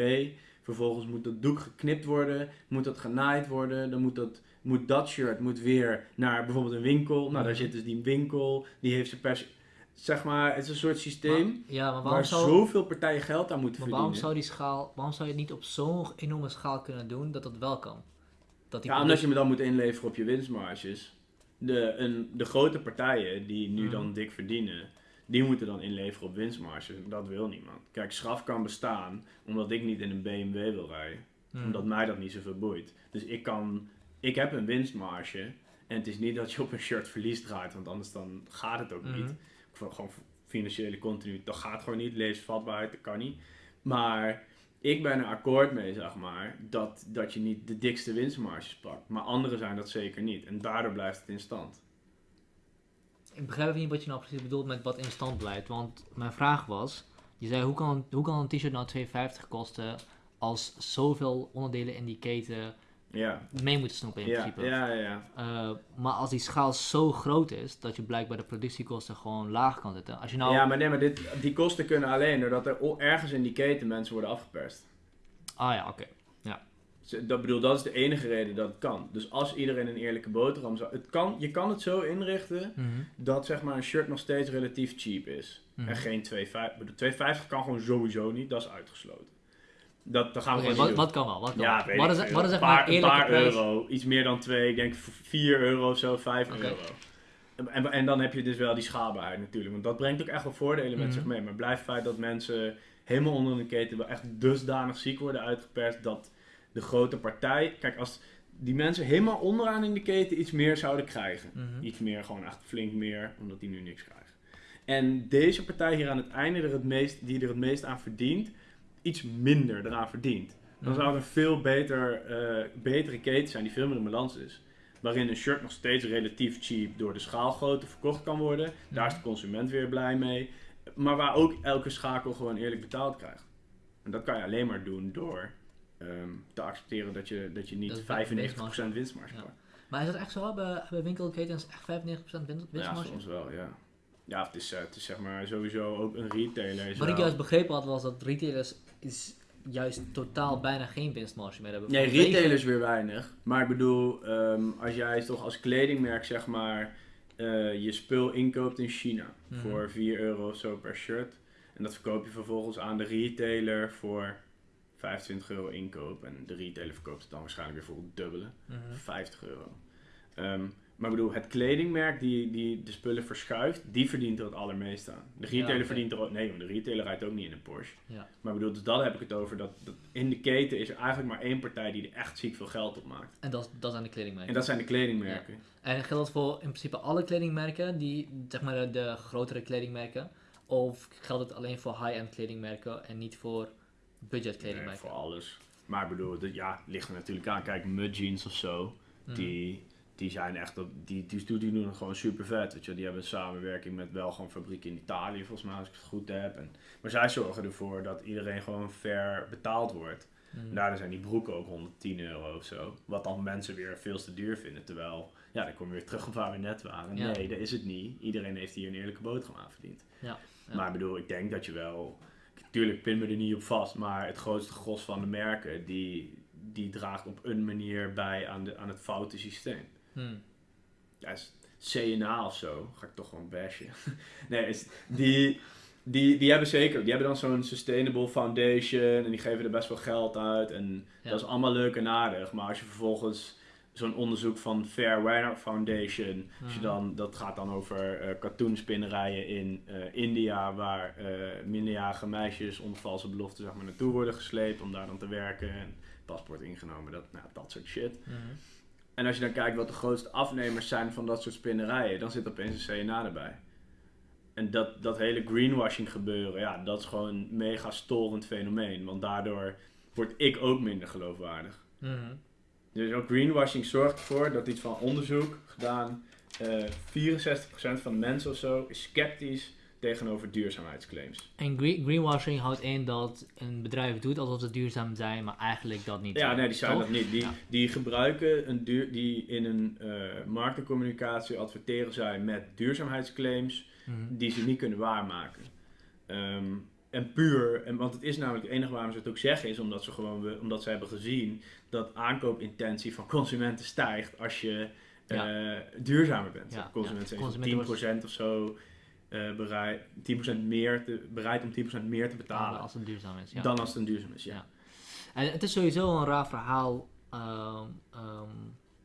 Vervolgens moet dat doek geknipt worden, moet dat genaaid worden, dan moet dat, moet dat shirt moet weer naar bijvoorbeeld een winkel. Nou, daar zit dus die winkel, die heeft zijn pers... Zeg maar, het is een soort systeem Maar- ja, maar waarom waar zou, zoveel partijen geld aan moeten maar waarom verdienen. zou die schaal, waarom zou je het niet op zo'n enorme schaal kunnen doen dat dat wel kan? Dat die Ja, omdat je me dan moet inleveren op je winstmarges. De, een, de grote partijen die nu Mhm. dan dik verdienen, die moeten dan inleveren op winstmarges. Dat wil niemand. Kijk, straf kan bestaan omdat ik niet in een BMW wil rijden. Mhm. Omdat mij dat niet zoveel boeit. Dus ik kan, ik heb een winstmarge. En het is niet dat je op een shirt verlies draait, want anders dan gaat het ook Mhm. niet. Voor gewoon financiële continuïteit, dat gaat gewoon niet. Levensvatbaarheid, dat kan niet. Maar ik ben er akkoord mee, zeg maar, dat, dat je niet de dikste winstmarges pakt. Maar anderen zijn dat zeker niet. En daardoor blijft het in stand. Ik begrijp niet wat je nou precies bedoelt met wat in stand blijft. Want mijn vraag was, je zei hoe kan, hoe kan een t-shirt nou 2,50 kosten als zoveel onderdelen in die keten Ja, mee moeten snoepen in ja, principe. ja, ja. Eh, maar als die schaal zo groot is, dat je blijkbaar de productiekosten gewoon laag kan zetten. Als je nou... Ja, maar nee, maar dit, die kosten kunnen alleen doordat er ergens in die keten mensen worden afgeperst. Ah ja, oké. Z- Dat bedoel, dat is de enige reden dat het kan. Dus als iedereen een eerlijke boterham zou... Het kan, je kan het zo inrichten Mhm, dat zeg maar een shirt nog steeds relatief cheap is. mhm. En geen 2,50. bedoel, 2,50 kan gewoon sowieso niet, dat is uitgesloten. Dat, dat gaan we gewoon wat, wat kan wel? Wat kan Ja, wel? Wat is, wat is een maar paar, een een eerlijke paar prijs? euro, iets meer dan 2, ik denk 4 euro of zo, 5 Oké. euro. En, en, en dan heb je dus wel die schaalbaarheid natuurlijk. Want dat brengt ook echt wel voordelen met Mhm. zich mee. Maar blijft het feit dat mensen helemaal onder de keten wel echt dusdanig ziek worden uitgeperst dat de grote partij. Kijk, als die mensen helemaal onderaan in de keten iets meer zouden krijgen. Mhm. Iets meer, gewoon echt flink meer, omdat die nu niks krijgen. En deze partij hier aan het einde er het meest, die er het meest aan verdient, iets minder eraan verdient. Dan zou het een veel beter, eh, betere keten zijn die veel meer in balans is. Waarin een shirt nog steeds relatief cheap door de schaalgrootte verkocht kan worden. Daar is de consument weer blij mee. Maar waar ook elke schakel gewoon eerlijk betaald krijgt. En dat kan je alleen maar doen door ehm, te accepteren dat je, dat je niet is 95% winstmarge Ja. pakt. Maar is dat echt zo? Hebben, hebben winkelketens echt 95% winst- Ja, winstmarge? soms wel, ja. Ja, het is, eh, het is zeg maar sowieso ook een retailer. Wat ik juist begrepen had was dat retailers is juist totaal bijna geen winstmarge meer hebben. Nee, retailers weer weinig. Maar ik bedoel, ehm, als jij toch als kledingmerk zeg maar eh, je spul inkoopt in China Mhm. voor 4 euro of zo per shirt. En dat verkoop je vervolgens aan de retailer voor 25 euro inkoop. En de retailer verkoopt het dan waarschijnlijk weer voor het dubbele. Mhm. 50 euro. Ehm, maar ik bedoel, het kledingmerk die, die de spullen verschuift, die verdient er het allermeest aan. De retailer verdient er ook... Nee, want de retailer rijdt ook niet in een Porsche. Ja. Maar ik bedoel, dus daar heb ik het over. Dat, dat in de keten is er eigenlijk maar één partij die er echt ziek veel geld op maakt. En dat, dat zijn de kledingmerken. En dat zijn de kledingmerken. En geldt dat voor in principe alle kledingmerken, die, zeg maar de, de grotere kledingmerken? Of geldt het alleen voor high-end kledingmerken en niet voor budget Nee, kledingmerken? voor alles. Maar ik bedoel, dat, ja, ligt er natuurlijk aan. Kijk, mud jeans of zo, Mhm. die, die zijn echt, op- die, die, die, doen het gewoon super vet. Weet je. Die hebben een samenwerking met wel gewoon fabrieken in Italië, volgens mij, als ik het goed heb. En, maar zij zorgen ervoor dat iedereen gewoon fair betaald wordt. En daardoor zijn die broeken ook 110 euro of zo. Wat dan mensen weer veel te duur vinden. Terwijl, ja, dan kom je weer terug op waar we net waren. Ja. Nee, dat is het niet. Iedereen heeft hier een eerlijke boterham aan verdiend. Ja, ja. Maar ik bedoel, ik denk dat je wel... Tuurlijk, pin me er niet op vast. Maar het grootste gros van de merken, die, die draagt op een manier bij aan, de, aan het foute systeem. Hmm. Ja, is CNA of zo, ga ik toch gewoon bashen. nee, is, die, die, die hebben zeker, die hebben dan zo'n Sustainable Foundation en die geven er best wel geld uit. En Ja. dat is allemaal leuk en aardig. Maar als je vervolgens zo'n onderzoek van Fairweather Foundation, als je Mhm. dan, dat gaat dan over eh katoenspinnerijen in eh, India, waar eh, minderjarige meisjes onder valse belofte zeg maar, naartoe worden gesleept om daar dan te werken en paspoort ingenomen, dat, nou, dat soort shit. Mhm. En als je dan kijkt wat de grootste afnemers zijn van dat soort spinnerijen, dan zit opeens een CNA erbij. En dat, dat hele greenwashing gebeuren, ja, dat is gewoon een mega storend fenomeen. Want daardoor word ik ook minder geloofwaardig. Mhm. Dus ook greenwashing zorgt ervoor dat iets van onderzoek gedaan, eh 64% van de mensen of zo is sceptisch tegenover duurzaamheidsclaims. En green- greenwashing houdt in dat een bedrijf doet alsof ze duurzaam zijn, maar eigenlijk dat niet Ja, nee, die zijn toch? dat niet. Die, Ja. die gebruiken een duur, die in een eh marketingcommunicatie adverteren zij met duurzaamheidsclaims Mhm. die ze niet kunnen waarmaken. Ehm, en puur, en, want het is namelijk het enige waarom ze het ook zeggen, is omdat ze gewoon omdat ze hebben gezien dat aankoopintentie van consumenten stijgt als je eh, duurzamer bent. Ja, consumenten zijn Consumenten 10% of zo eh, bereid, 10% meer te, bereid om 10% meer te betalen Als het duurzaam is, ja. dan als het een duurzaam is. Ja. Ja. En het is sowieso een raar verhaal ehm,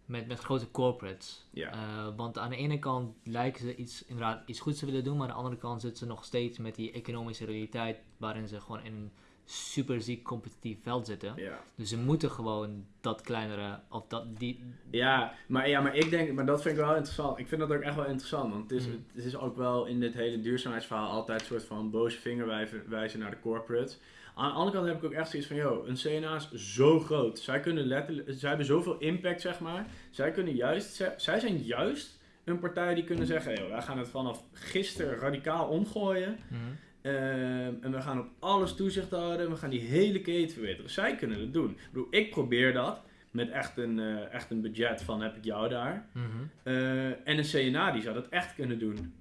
met, met grote corporates. Ja. Eh, want aan de ene kant lijken ze iets, inderdaad iets goeds te willen doen, maar aan de andere kant zitten ze nog steeds met die economische realiteit waarin ze gewoon in een super ziek competitief veld zitten. Ja. Dus ze moeten gewoon dat kleinere, of dat, die, Ja, maar, ja, maar ik denk, maar dat vind ik wel interessant. Ik vind dat ook echt wel interessant, want het is, Mhm. het is ook wel in dit hele duurzaamheidsverhaal altijd een soort van boze vinger wijzen naar de corporates. Aan de andere kant heb ik ook echt zoiets van, joh, een CNA is zo groot. Zij kunnen letterlijk, zij hebben zoveel impact, zeg maar. Zij kunnen juist, zij, zij zijn juist een partij die kunnen zeggen, joh, wij gaan het vanaf gisteren radicaal omgooien. Mhm. Ehm, en we gaan op alles toezicht houden. We gaan die hele keten verbeteren. Zij kunnen het doen. Ik bedoel, ik probeer dat met echt een, eh, echt een budget van heb ik jou daar. Mhm. Eh, en een CNA die zou dat echt kunnen doen.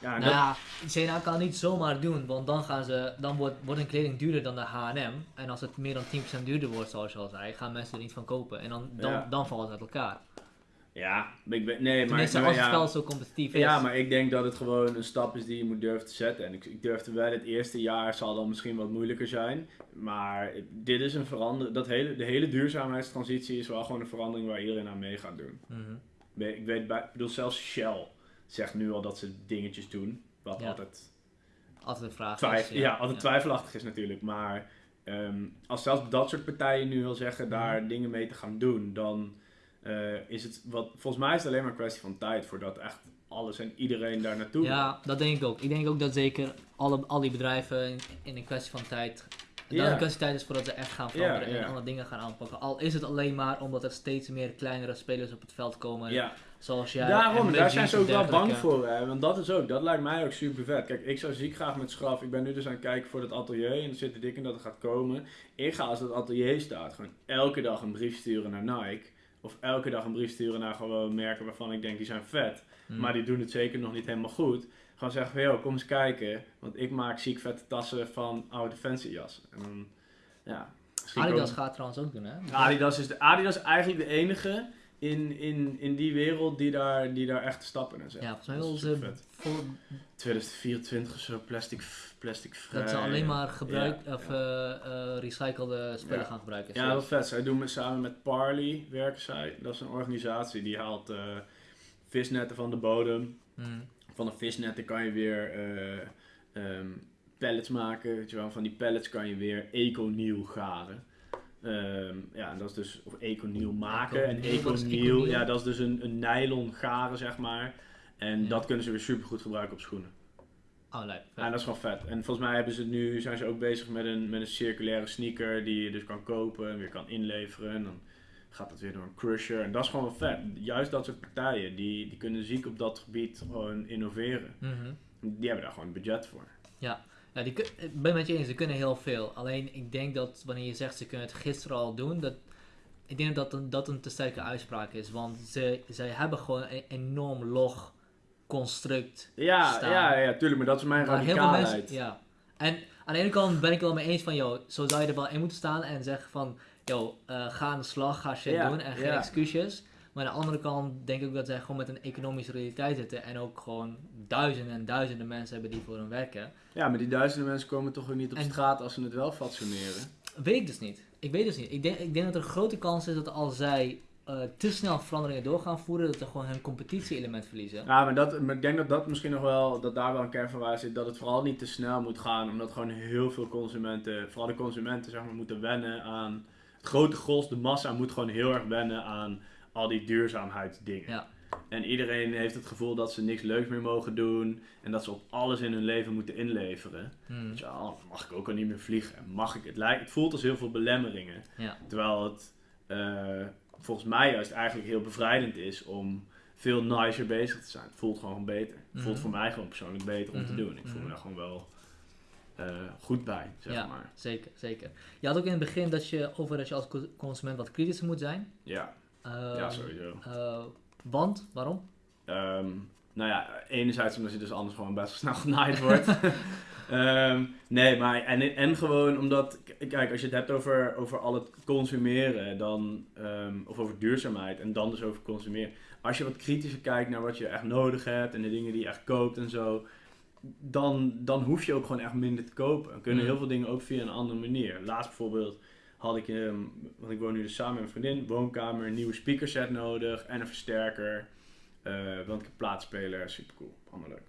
Ja, Nou dat- ja, CNA kan niet zomaar doen, want dan, gaan ze, dan wordt, wordt een kleding duurder dan de H&M. En als het meer dan 10% duurder wordt, zoals je al zei, gaan mensen er niet van kopen. En dan, dan, Ja. dan valt het uit elkaar. Ja, ik ben, nee, maar, Tenminste, maar als het ja, zo competitief is. ja, maar ik denk dat het gewoon een stap is die je moet durven te zetten. En ik, ik durfde wel, het eerste jaar zal dan misschien wat moeilijker zijn. Maar dit is een verandering. Dat hele, de hele duurzaamheidstransitie is wel gewoon een verandering waar iedereen aan mee gaat doen. Mhm. Ik weet, bij, bedoel, zelfs Shell zegt nu al dat ze dingetjes doen. Wat Ja. altijd, Altijd een vraag. twijf, is, ja, altijd twijfelachtig is natuurlijk. Maar ehm, als zelfs dat soort partijen nu wil zeggen daar Mhm. dingen mee te gaan doen, dan eh, is het wat. Volgens mij is het alleen maar een kwestie van tijd voordat echt alles en iedereen daar naartoe Ja, dat denk ik ook. Ik denk ook dat zeker alle, al die bedrijven in, in een kwestie van tijd Ja. de kwestie is voordat ze echt gaan veranderen en andere dingen gaan aanpakken. Al is het alleen maar omdat er steeds meer kleinere spelers op het veld komen. Ja, Zoals jij. daarom. Daar zijn ze ook wel bang voor. Hè? Want dat is ook, dat lijkt mij ook super vet. Kijk, ik zou ziek graag met Schraf. Ik ben nu dus aan het kijken voor dat atelier. En er zit er dik in dat het gaat komen. Ik ga als dat atelier staat, gewoon elke dag een brief sturen naar Nike. Of elke dag een brief sturen naar gewoon merken waarvan ik denk die zijn vet. Hmm. Maar die doen het zeker nog niet helemaal goed. Gewoon zeggen van, joh, kom eens kijken. Want ik maak ziek vette tassen van oude Defensie jassen. En dan, ja. Adidas gaat trouwens ook doen, hè? Adidas is, de, Adidas is eigenlijk de enige in, in, in die wereld die daar, die daar echt stappen in zet. Ja, volgens mij ze supervet. voor, 2024 of zo, plastic, plastic vrij. dat ze alleen maar gebruik, Ja, of ja. eh, eh, recyclede spullen Ja. gaan gebruiken. Ja, is vet. Zij doen samen met Parley werken zij. Dat is een organisatie die haalt eh, visnetten van de bodem. Hmm. Van de visnetten kan je weer eh, ehm, pellets maken. Weet je wel. Van die pellets kan je weer econiel garen. Ehm, ja, en dat is dus, of econiel maken. En Econiel, ja, dat is dus een, een nylon garen, zeg maar. En Ja. dat kunnen ze weer super goed gebruiken op schoenen. Oh, lijp. Ja, dat is gewoon vet. En volgens mij hebben ze nu, zijn ze ook bezig met een, met een circulaire sneaker die je dus kan kopen en weer kan inleveren. En dan gaat dat weer door een crusher. En dat is gewoon wel vet. Juist dat soort partijen, die, die kunnen ziek op dat gebied gewoon innoveren. Mhm. Die hebben daar gewoon budget voor. Ja, die, kun- ik ben met je eens, ze kunnen heel veel. Alleen ik denk dat wanneer je zegt ze kunnen het gisteren al doen, dat, ik denk dat een, dat een te sterke uitspraak is. Want ze, zij hebben gewoon een enorm log construct. Ja, Staan. ja, ja, tuurlijk. Maar dat is mijn radicaalheid. mensen, ja. En aan de ene kant ben ik wel mee eens van, joh, zo zou je er wel in moeten staan en zeggen van, joh, eh, ga aan de slag, ga shit Ja, doen en geen ja. excuses. Maar aan de andere kant denk ik ook dat zij gewoon met een economische realiteit zitten en ook gewoon duizenden en duizenden mensen hebben die voor hen werken. Ja, maar die duizenden mensen komen toch ook niet op En- straat als ze het wel fatsoeneren. Weet ik dus niet. Ik weet dus niet. Ik denk, ik denk dat er een grote kans is dat als zij eh, te snel veranderingen door gaan voeren, dat ze gewoon hun competitie-element verliezen. Ja, maar, dat, maar ik denk dat dat misschien nog wel, dat daar wel een kern van waar zit. Dat het vooral niet te snel moet gaan. Omdat gewoon heel veel consumenten, vooral de consumenten zeg maar, moeten wennen aan... Het grote gros, de massa moet gewoon heel erg wennen aan al die duurzaamheidsdingen. Ja. En iedereen heeft het gevoel dat ze niks leuks meer mogen doen. En dat ze op alles in hun leven moeten inleveren. Hmm. Dus ja, mag ik ook al niet meer vliegen. Mag ik, het, lijkt, het voelt als heel veel belemmeringen. Ja. Terwijl het eh, volgens mij juist eigenlijk heel bevrijdend is om veel nicer bezig te zijn. Het voelt gewoon beter. Het voelt Mhm. voor mij gewoon persoonlijk beter om te Mhm, doen. Ik voel me daar gewoon wel eh, goed bij, zeg Ja. maar. Zeker, zeker. Je had ook in het begin dat je over dat je als co- consument wat kritischer moet zijn. Ja, Ehm, ja sowieso. eh, want, waarom? Ehm, nou ja, enerzijds omdat je dus anders gewoon best wel snel genaaid wordt. Ehm, nee, maar en, en gewoon omdat, kijk, als je het hebt over, over al het consumeren, dan, of over duurzaamheid en dan dus over consumeren. Als je wat kritischer kijkt naar wat je echt nodig hebt en de dingen die je echt koopt en zo, dan, dan hoef je ook gewoon echt minder te kopen. Dan kunnen Mm. heel veel dingen ook via een andere manier. Laatst bijvoorbeeld had ik, ehm, want ik woon nu dus samen met mijn vriendin, woonkamer, een nieuwe speakerset nodig en een versterker. Eh, want ik heb plaatsspelen, super cool, allemaal leuk.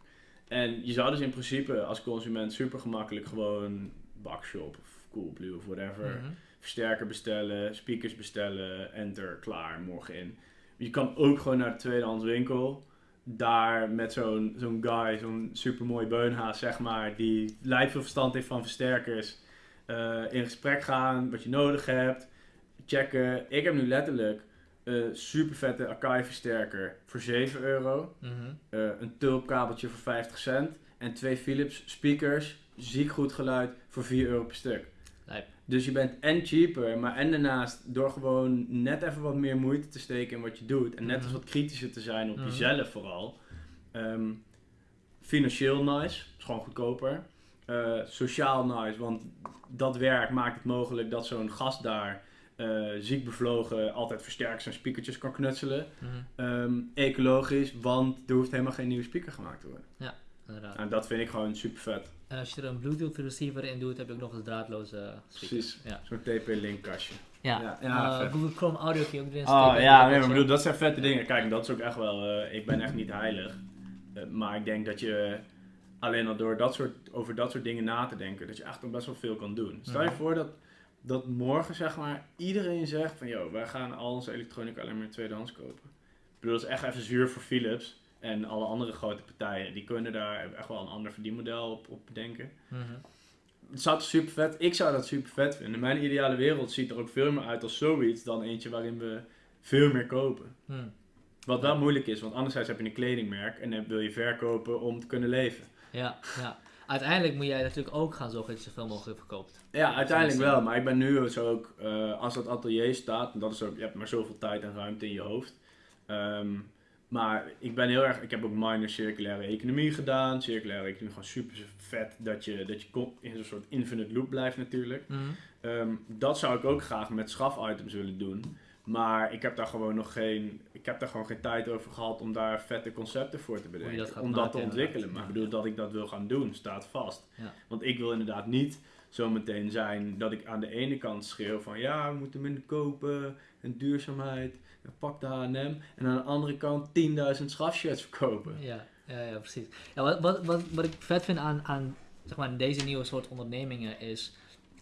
En je zou dus in principe als consument super gemakkelijk gewoon Bakshop of Coolblue of whatever, Mhm. versterker bestellen, speakers bestellen, enter, klaar, morgen in. Je kan ook gewoon naar de tweedehands winkel, daar met zo'n zo'n guy, zo'n supermooi beunhaas zeg maar, die lijkt veel verstand heeft van versterkers, eh, in gesprek gaan, wat je nodig hebt, checken. Ik heb nu letterlijk een super vette Akai versterker voor 7 euro. Mhm. Eh, een tulpkabeltje voor 50 cent. En twee Philips speakers, ziek goed geluid, voor 4 euro per stuk. Lijp. Dus je bent en cheaper, maar en daarnaast door gewoon net even wat meer moeite te steken in wat je doet. En net Mhm. eens wat kritischer te zijn op Mhm. jezelf vooral. Ehm, financieel nice, is gewoon goedkoper. Eh, sociaal nice, want dat werk maakt het mogelijk dat zo'n gast daar eh, ziek bevlogen altijd versterkers en speakertjes kan knutselen. Mhm. Ehm, ecologisch, want er hoeft helemaal geen nieuwe speaker gemaakt te worden. Inderdaad. En dat vind ik gewoon super vet. En als je er een Bluetooth receiver in doet, heb je ook nog eens draadloze speaker. Precies. Ja. Zo'n TP-Link kastje. Ja, Ja, ja, Eh. Google Chrome Audio kun je ook erin Oh ja, Dat nee, maar bedoel, dat zijn vette dingen. Kijk, dat is ook echt wel. eh, ik ben echt niet heilig. Maar ik denk dat je alleen al door dat soort, over dat soort dingen na te denken, dat je echt nog best wel veel kan doen. Stel je Mhm. voor dat, dat morgen, zeg maar, iedereen zegt van, joh, wij gaan al onze elektronica alleen maar tweedehands kopen. Ik bedoel, dat is echt even zuur voor Philips en alle andere grote partijen. Die kunnen daar echt wel een ander verdienmodel op, op bedenken. Mhm. het zou super vet. Ik zou dat super vet vinden. Mijn ideale wereld ziet er ook veel meer uit als zoiets dan eentje waarin we veel meer kopen. Hm. Wat wel moeilijk is, want anderzijds heb je een kledingmerk en dan wil je verkopen om te kunnen leven. Ja, ja. Uiteindelijk moet jij natuurlijk ook gaan zorgen dat je zoveel mogelijk verkoopt. Ja, uiteindelijk wel. Maar ik ben nu zo ook, eh, als dat atelier staat, en dat is ook, je hebt maar zoveel tijd en ruimte in je hoofd. Ehm, maar ik ben heel erg, ik heb ook minor circulaire economie gedaan. Circulaire economie gewoon super vet dat je, dat je in zo'n soort infinite loop blijft natuurlijk. Mhm. Ehm, dat zou ik ook graag met schaf-items willen doen. Maar ik heb daar gewoon nog geen, ik heb daar gewoon geen tijd over gehad om daar vette concepten voor te bedenken. dat om dat te ontwikkelen. Maar ik bedoel, dat ik dat wil gaan doen, staat vast. Want ik wil inderdaad niet zometeen zijn dat ik aan de ene kant schreeuw van ja, we moeten minder kopen en duurzaamheid. En pak de H&M. En aan de andere kant 10.000 schafshirts verkopen. Ja, ja, ja, precies. Ja, wat, wat, wat, wat ik vet vind aan, aan zeg maar, deze nieuwe soort ondernemingen is,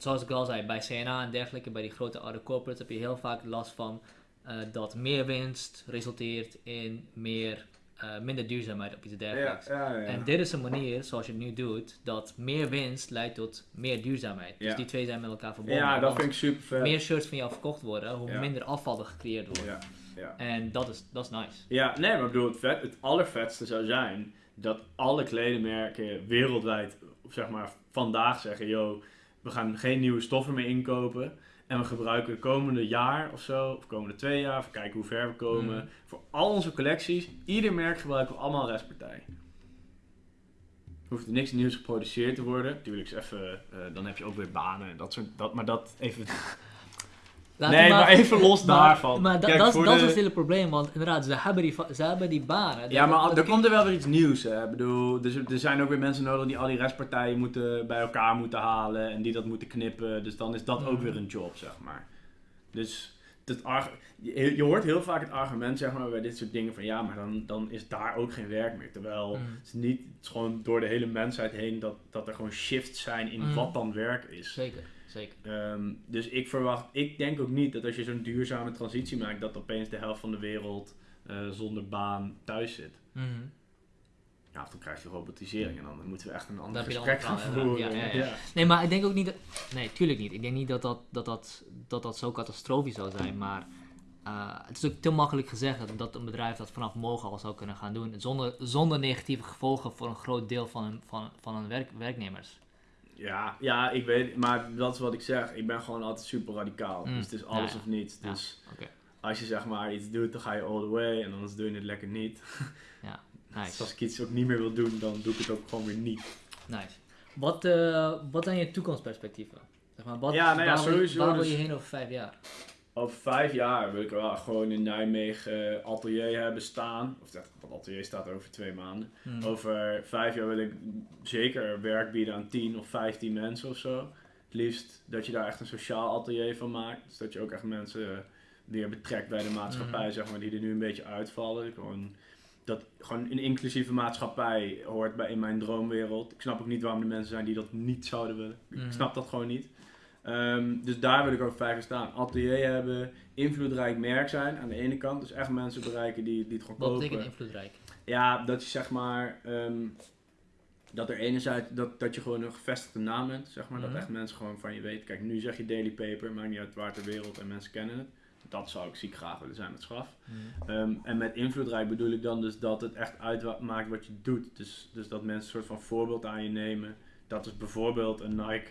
zoals ik al zei, bij CNA en dergelijke, bij die grote oude corporates heb je heel vaak last van eh, dat meer winst resulteert in meer, eh, minder duurzaamheid of iets dergelijks. ja, ja. En dit is een manier, zoals je het nu doet, dat meer winst leidt tot meer duurzaamheid. Dus die twee zijn met elkaar verbonden. ja, dat vind ik super vet. meer shirts van jou verkocht worden, hoe minder afval er gecreëerd wordt. Ja, ja. En dat is, dat is nice. Ja, nee, maar ik bedoel, het, vet, het allervetste zou zijn dat alle kledingmerken wereldwijd, zeg maar, vandaag zeggen, yo, we gaan geen nieuwe stoffen meer inkopen. En we gebruiken de komende jaar of zo, of komende twee jaar, even kijken hoe ver we komen. Mhm. Voor al onze collecties, ieder merk gebruiken we allemaal restpartij. Hoeft er niks nieuws geproduceerd te worden. Tuurlijk, is even, eh, dan heb je ook weer banen en dat soort, dat, maar dat even Laat nee, maar, even los maar- daarvan. Maar da- Kijk, dat, dat is het hele probleem, want inderdaad, ze hebben die, ze hebben die banen. Ja, maar Dat- er komt er wel weer iets nieuws. Hè. Ik bedoel, dus er zijn ook weer mensen nodig die al die restpartijen moeten, bij elkaar moeten halen en die dat moeten knippen. Dus dan is dat ook Mhm. weer een job, zeg maar. Dus het je, je hoort heel vaak het argument zeg maar, bij dit soort dingen van ja, maar dan, dan is daar ook geen werk meer. Terwijl Mhm. het is niet het is gewoon door de hele mensheid heen dat, dat er gewoon shifts zijn in Mhm. wat dan werk is. Zeker, zeker. Ehm, dus ik verwacht, ik denk ook niet dat als je zo'n duurzame transitie maakt, dat opeens de helft van de wereld eh, zonder baan thuis zit. Mhm. Ja, of dan krijg je robotisering en dan moeten we echt een ander gesprek gaan voeren. ja. Nee, maar ik denk ook niet dat... Nee, tuurlijk niet. Ik denk niet dat dat, dat, dat, dat, dat zo catastrofisch zou zijn, maar... eh, het is ook te makkelijk gezegd dat, dat een bedrijf dat vanaf morgen al zou kunnen gaan doen, zonder, zonder negatieve gevolgen voor een groot deel van hun, van, van hun werk, werknemers. Ja, ja, ik weet, maar dat is wat ik zeg. Ik ben gewoon altijd super radicaal. Mm, Dus het is alles ja, ja. of niets. Ja, Dus als je zeg maar iets doet, dan ga je all the way en anders doe je het lekker niet. Dus als ik iets ook niet meer wil doen, dan doe ik het ook gewoon weer niet. Nice. Wat, eh, wat zijn je toekomstperspectieven? Zeg maar, wat, Ja, nou ja, waar, sowieso waar wil dus- je heen over vijf jaar? Over vijf jaar wil ik wel gewoon in Nijmegen atelier hebben staan. Of dat, dat atelier staat over twee maanden. Hmm. Over vijf jaar wil ik zeker werk bieden aan 10 of 15 mensen of zo. Het liefst dat je daar echt een sociaal atelier van maakt. Dus dat je ook echt mensen weer betrekt bij de maatschappij, Mhm. zeg maar, die er nu een beetje uitvallen. Gewoon, dat gewoon een inclusieve maatschappij hoort bij in mijn droomwereld. Ik snap ook niet waarom er mensen zijn die dat niet zouden willen. Mhm. Ik snap dat gewoon niet. Ehm, dus daar wil ik over vijf jaar staan. Atelier hebben, invloedrijk merk zijn aan de ene kant. Dus echt mensen bereiken die, die het gewoon Wat kopen. betekent invloedrijk? Ja, dat je zeg maar. ehm, dat er enerzijds dat, dat je gewoon een gevestigde naam bent, zeg maar. Mhm. Dat echt mensen gewoon van je weten. Kijk, nu zeg je Daily Paper, maakt niet uit waar ter wereld en mensen kennen het. Dat zou ik ziek graag willen zijn met schaf. Hmm. Ehm, en met invloedrijk bedoel ik dan dus dat het echt uitmaakt wat je doet. Dus, dus dat mensen een soort van voorbeeld aan je nemen. Dat is bijvoorbeeld een Nike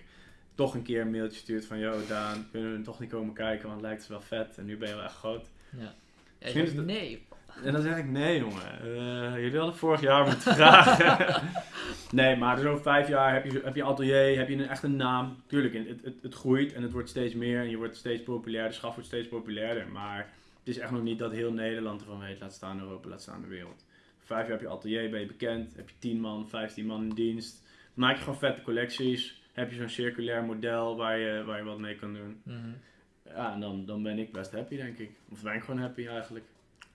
toch een keer een mailtje stuurt van... Yo Daan, kunnen we toch niet komen kijken, want het lijkt wel vet. En nu ben je wel echt groot. Ja. Het- nee. En dan zeg ik, nee jongen, eh, jullie hadden vorig jaar moeten vragen. nee, maar dus over vijf jaar heb je, heb je atelier, heb je een, echt een naam. Tuurlijk, het, het, het groeit en het wordt steeds meer en je wordt steeds populairder, de schaf wordt steeds populairder. Maar het is echt nog niet dat heel Nederland ervan weet, laat staan Europa, laat staan de wereld. Vijf jaar heb je atelier, ben je bekend, heb je 10 man, 15 man in dienst. Maak je gewoon vette collecties, heb je zo'n circulair model waar je, waar je wat mee kan doen. Mhm. Ja, en dan, dan ben ik best happy denk ik. Of ben ik gewoon happy eigenlijk.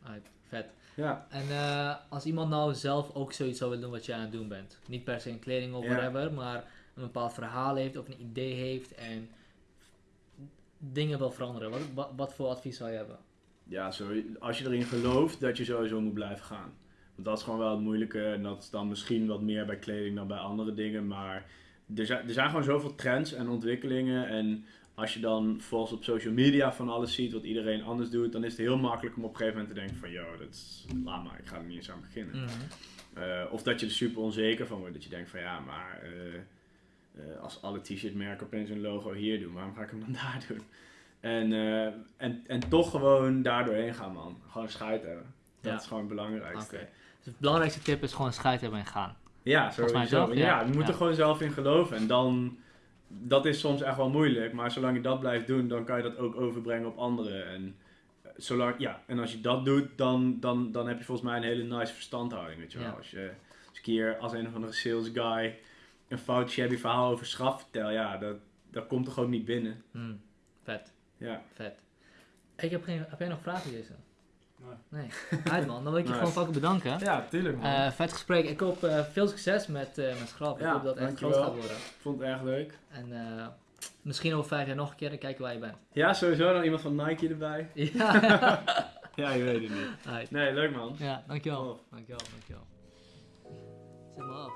Alright, vet. Ja. En eh, als iemand nou zelf ook zoiets zou willen doen wat jij aan het doen bent. Niet per se in kleding of Ja. whatever, maar een bepaald verhaal heeft of een idee heeft en dingen wil veranderen. Wat, wat, wat voor advies zou je hebben? Ja, zo, als je erin gelooft dat je sowieso moet blijven gaan. Want dat is gewoon wel het moeilijke. En dat is dan misschien wat meer bij kleding dan bij andere dingen. Maar er, zijn, er zijn gewoon zoveel trends en ontwikkelingen. En als je dan volgens op social media van alles ziet wat iedereen anders doet, dan is het heel makkelijk om op een gegeven moment te denken van, yo, dat is, laat maar, ik ga er niet eens aan beginnen. Mhm. Eh, of dat je er super onzeker van wordt. Dat je denkt van ja, maar eh, eh, als alle t-shirt merken opeens een logo hier doen, waarom ga ik hem dan daar doen? En, en, en toch gewoon daardoor heen gaan, man. Gewoon scheid hebben. Dat Ja. is gewoon het belangrijkste. Dus de belangrijkste tip is gewoon scheid hebben en gaan. Ja, Volgens mij sowieso. toch? Ja, Ja. je moet Ja. er gewoon zelf in geloven. En dan, dat is soms echt wel moeilijk. Maar zolang je dat blijft doen, dan kan je dat ook overbrengen op anderen. En, eh, zolang, ja, en als je dat doet, dan, dan, dan heb je volgens mij een hele nice verstandhouding. Weet je wel. Ja. Als je als ik hier als een of andere sales guy een fout shabby verhaal over straf vertel, ja, dat, dat komt toch ook niet binnen. Hmm. Vet, Ja. vet. Ik heb, geen, heb jij nog vragen, Jason? Nee. Nee. Uit man, dan wil ik je Nice. gewoon fucking bedanken. Ja, tuurlijk man. Eh, vet gesprek. Ik hoop eh, veel succes met, eh met Schrap. Ik hoop dat het echt groot gaat worden. Ik vond het erg leuk. En eh, misschien over vijf jaar nog een keer en kijken waar je bent. Ja, sowieso dan iemand van Nike erbij. Ja, Ja, je weet het niet. Uit. Nee, leuk man. ja dankjewel. Dankjewel, dankjewel. Zet me af.